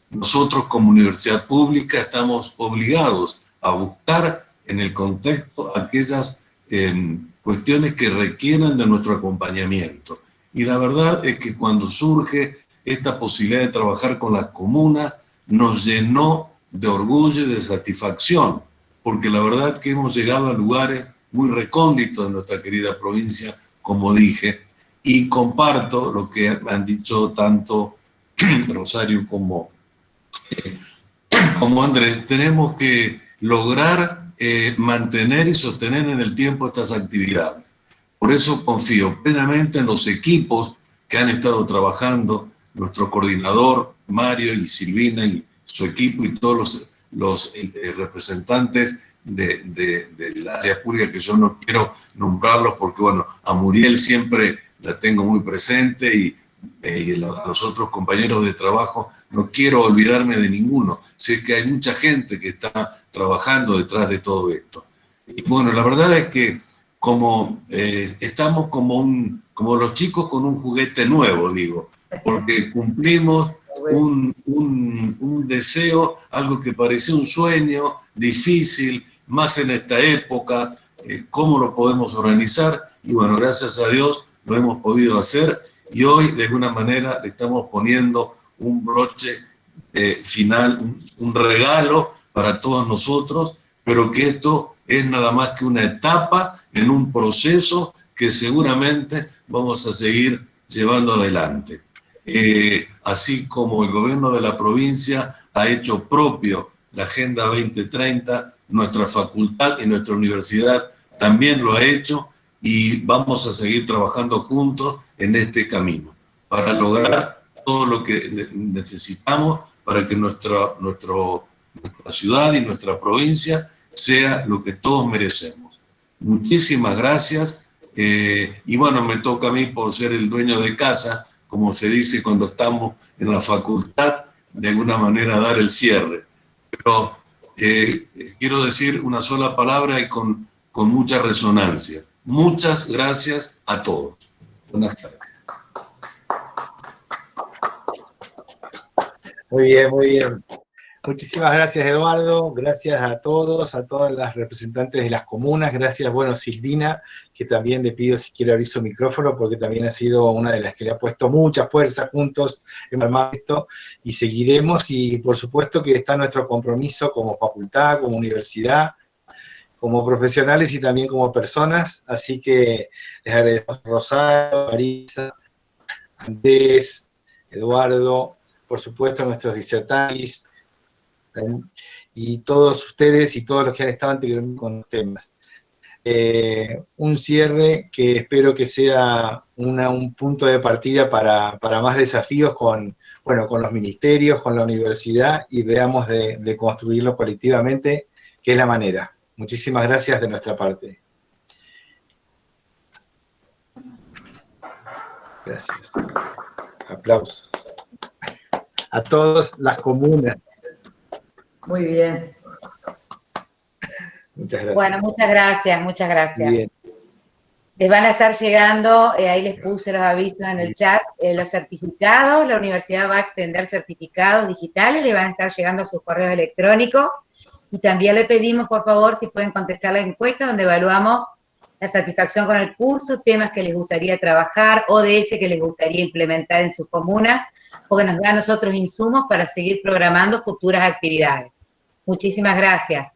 Nosotros como universidad pública estamos obligados a buscar en el contexto aquellas em, cuestiones que requieran de nuestro acompañamiento. Y la verdad es que cuando surge esta posibilidad de trabajar con la comuna, nos llenó de orgullo y de satisfacción, porque la verdad que hemos llegado a lugares muy recónditos de nuestra querida provincia, como dije, y comparto lo que han dicho tanto Rosario como, como Andrés, tenemos que lograr eh, mantener y sostener en el tiempo estas actividades. Por eso confío plenamente en los equipos que han estado trabajando, nuestro coordinador Mario y Silvina y su equipo y todos los, los eh, representantes de, de, del área pública, que yo no quiero nombrarlos porque, bueno, a Muriel siempre la tengo muy presente y, eh, a los otros compañeros de trabajo, no quiero olvidarme de ninguno. Sé que hay mucha gente que está trabajando detrás de todo esto. Y bueno, la verdad es que como eh, estamos como, un, como los chicos con un juguete nuevo, digo, porque cumplimos un, un, deseo, algo que parecía un sueño difícil, más en esta época, eh, cómo lo podemos organizar, y bueno, gracias a Dios lo hemos podido hacer, y hoy de alguna manera le estamos poniendo un broche eh, final, un, regalo para todos nosotros, pero que esto es nada más que una etapa en un proceso que seguramente vamos a seguir llevando adelante. Eh, así como el gobierno de la provincia ha hecho propio la Agenda 2030, nuestra facultad y nuestra universidad también lo ha hecho y vamos a seguir trabajando juntos en este camino para lograr todo lo que necesitamos para que nuestra, nuestra ciudad y nuestra provincia sea lo que todos merecemos. Muchísimas gracias eh, y bueno, me toca a mí por ser el dueño de casa como se dice cuando estamos en la facultad, de alguna manera dar el cierre. Pero eh, quiero decir una sola palabra y con, con mucha resonancia. Muchas gracias a todos. Buenas tardes. Muy bien, muy bien. Muchísimas gracias, Eduardo. Gracias a todos, a todas las representantes de las comunas. Gracias, bueno, Silvina, que también le pido si quiere abrir su micrófono, porque también ha sido una de las que le ha puesto mucha fuerza juntos en esto. Y seguiremos, y por supuesto que está nuestro compromiso como facultad, como universidad, como profesionales y también como personas. Así que les agradezco a Rosario, Marisa, Andrés, Eduardo, por supuesto nuestros disertantes, y todos ustedes y todos los que han estado anteriormente con los temas. Eh, un cierre que espero que sea un punto de partida para, más desafíos con, bueno, con los ministerios, con la universidad, y veamos de, construirlo colectivamente, que es la manera. Muchísimas gracias de nuestra parte. Gracias. Aplausos. A todas las comunas. Muy bien. Muchas gracias. Bueno, muchas gracias, muchas gracias. Bien. Les van a estar llegando, eh, ahí les puse los avisos en el chat, eh, los certificados, la universidad va a extender certificados digitales, le van a estar llegando a sus correos electrónicos, y también le pedimos, por favor, si pueden contestar la encuesta donde evaluamos la satisfacción con el curso, temas que les gustaría trabajar, ODS que les gustaría implementar en sus comunas, o que nos da a nosotros insumos para seguir programando futuras actividades. Muchísimas gracias.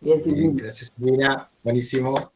Bien, Silvina. gracias, Silvina. Buenísimo.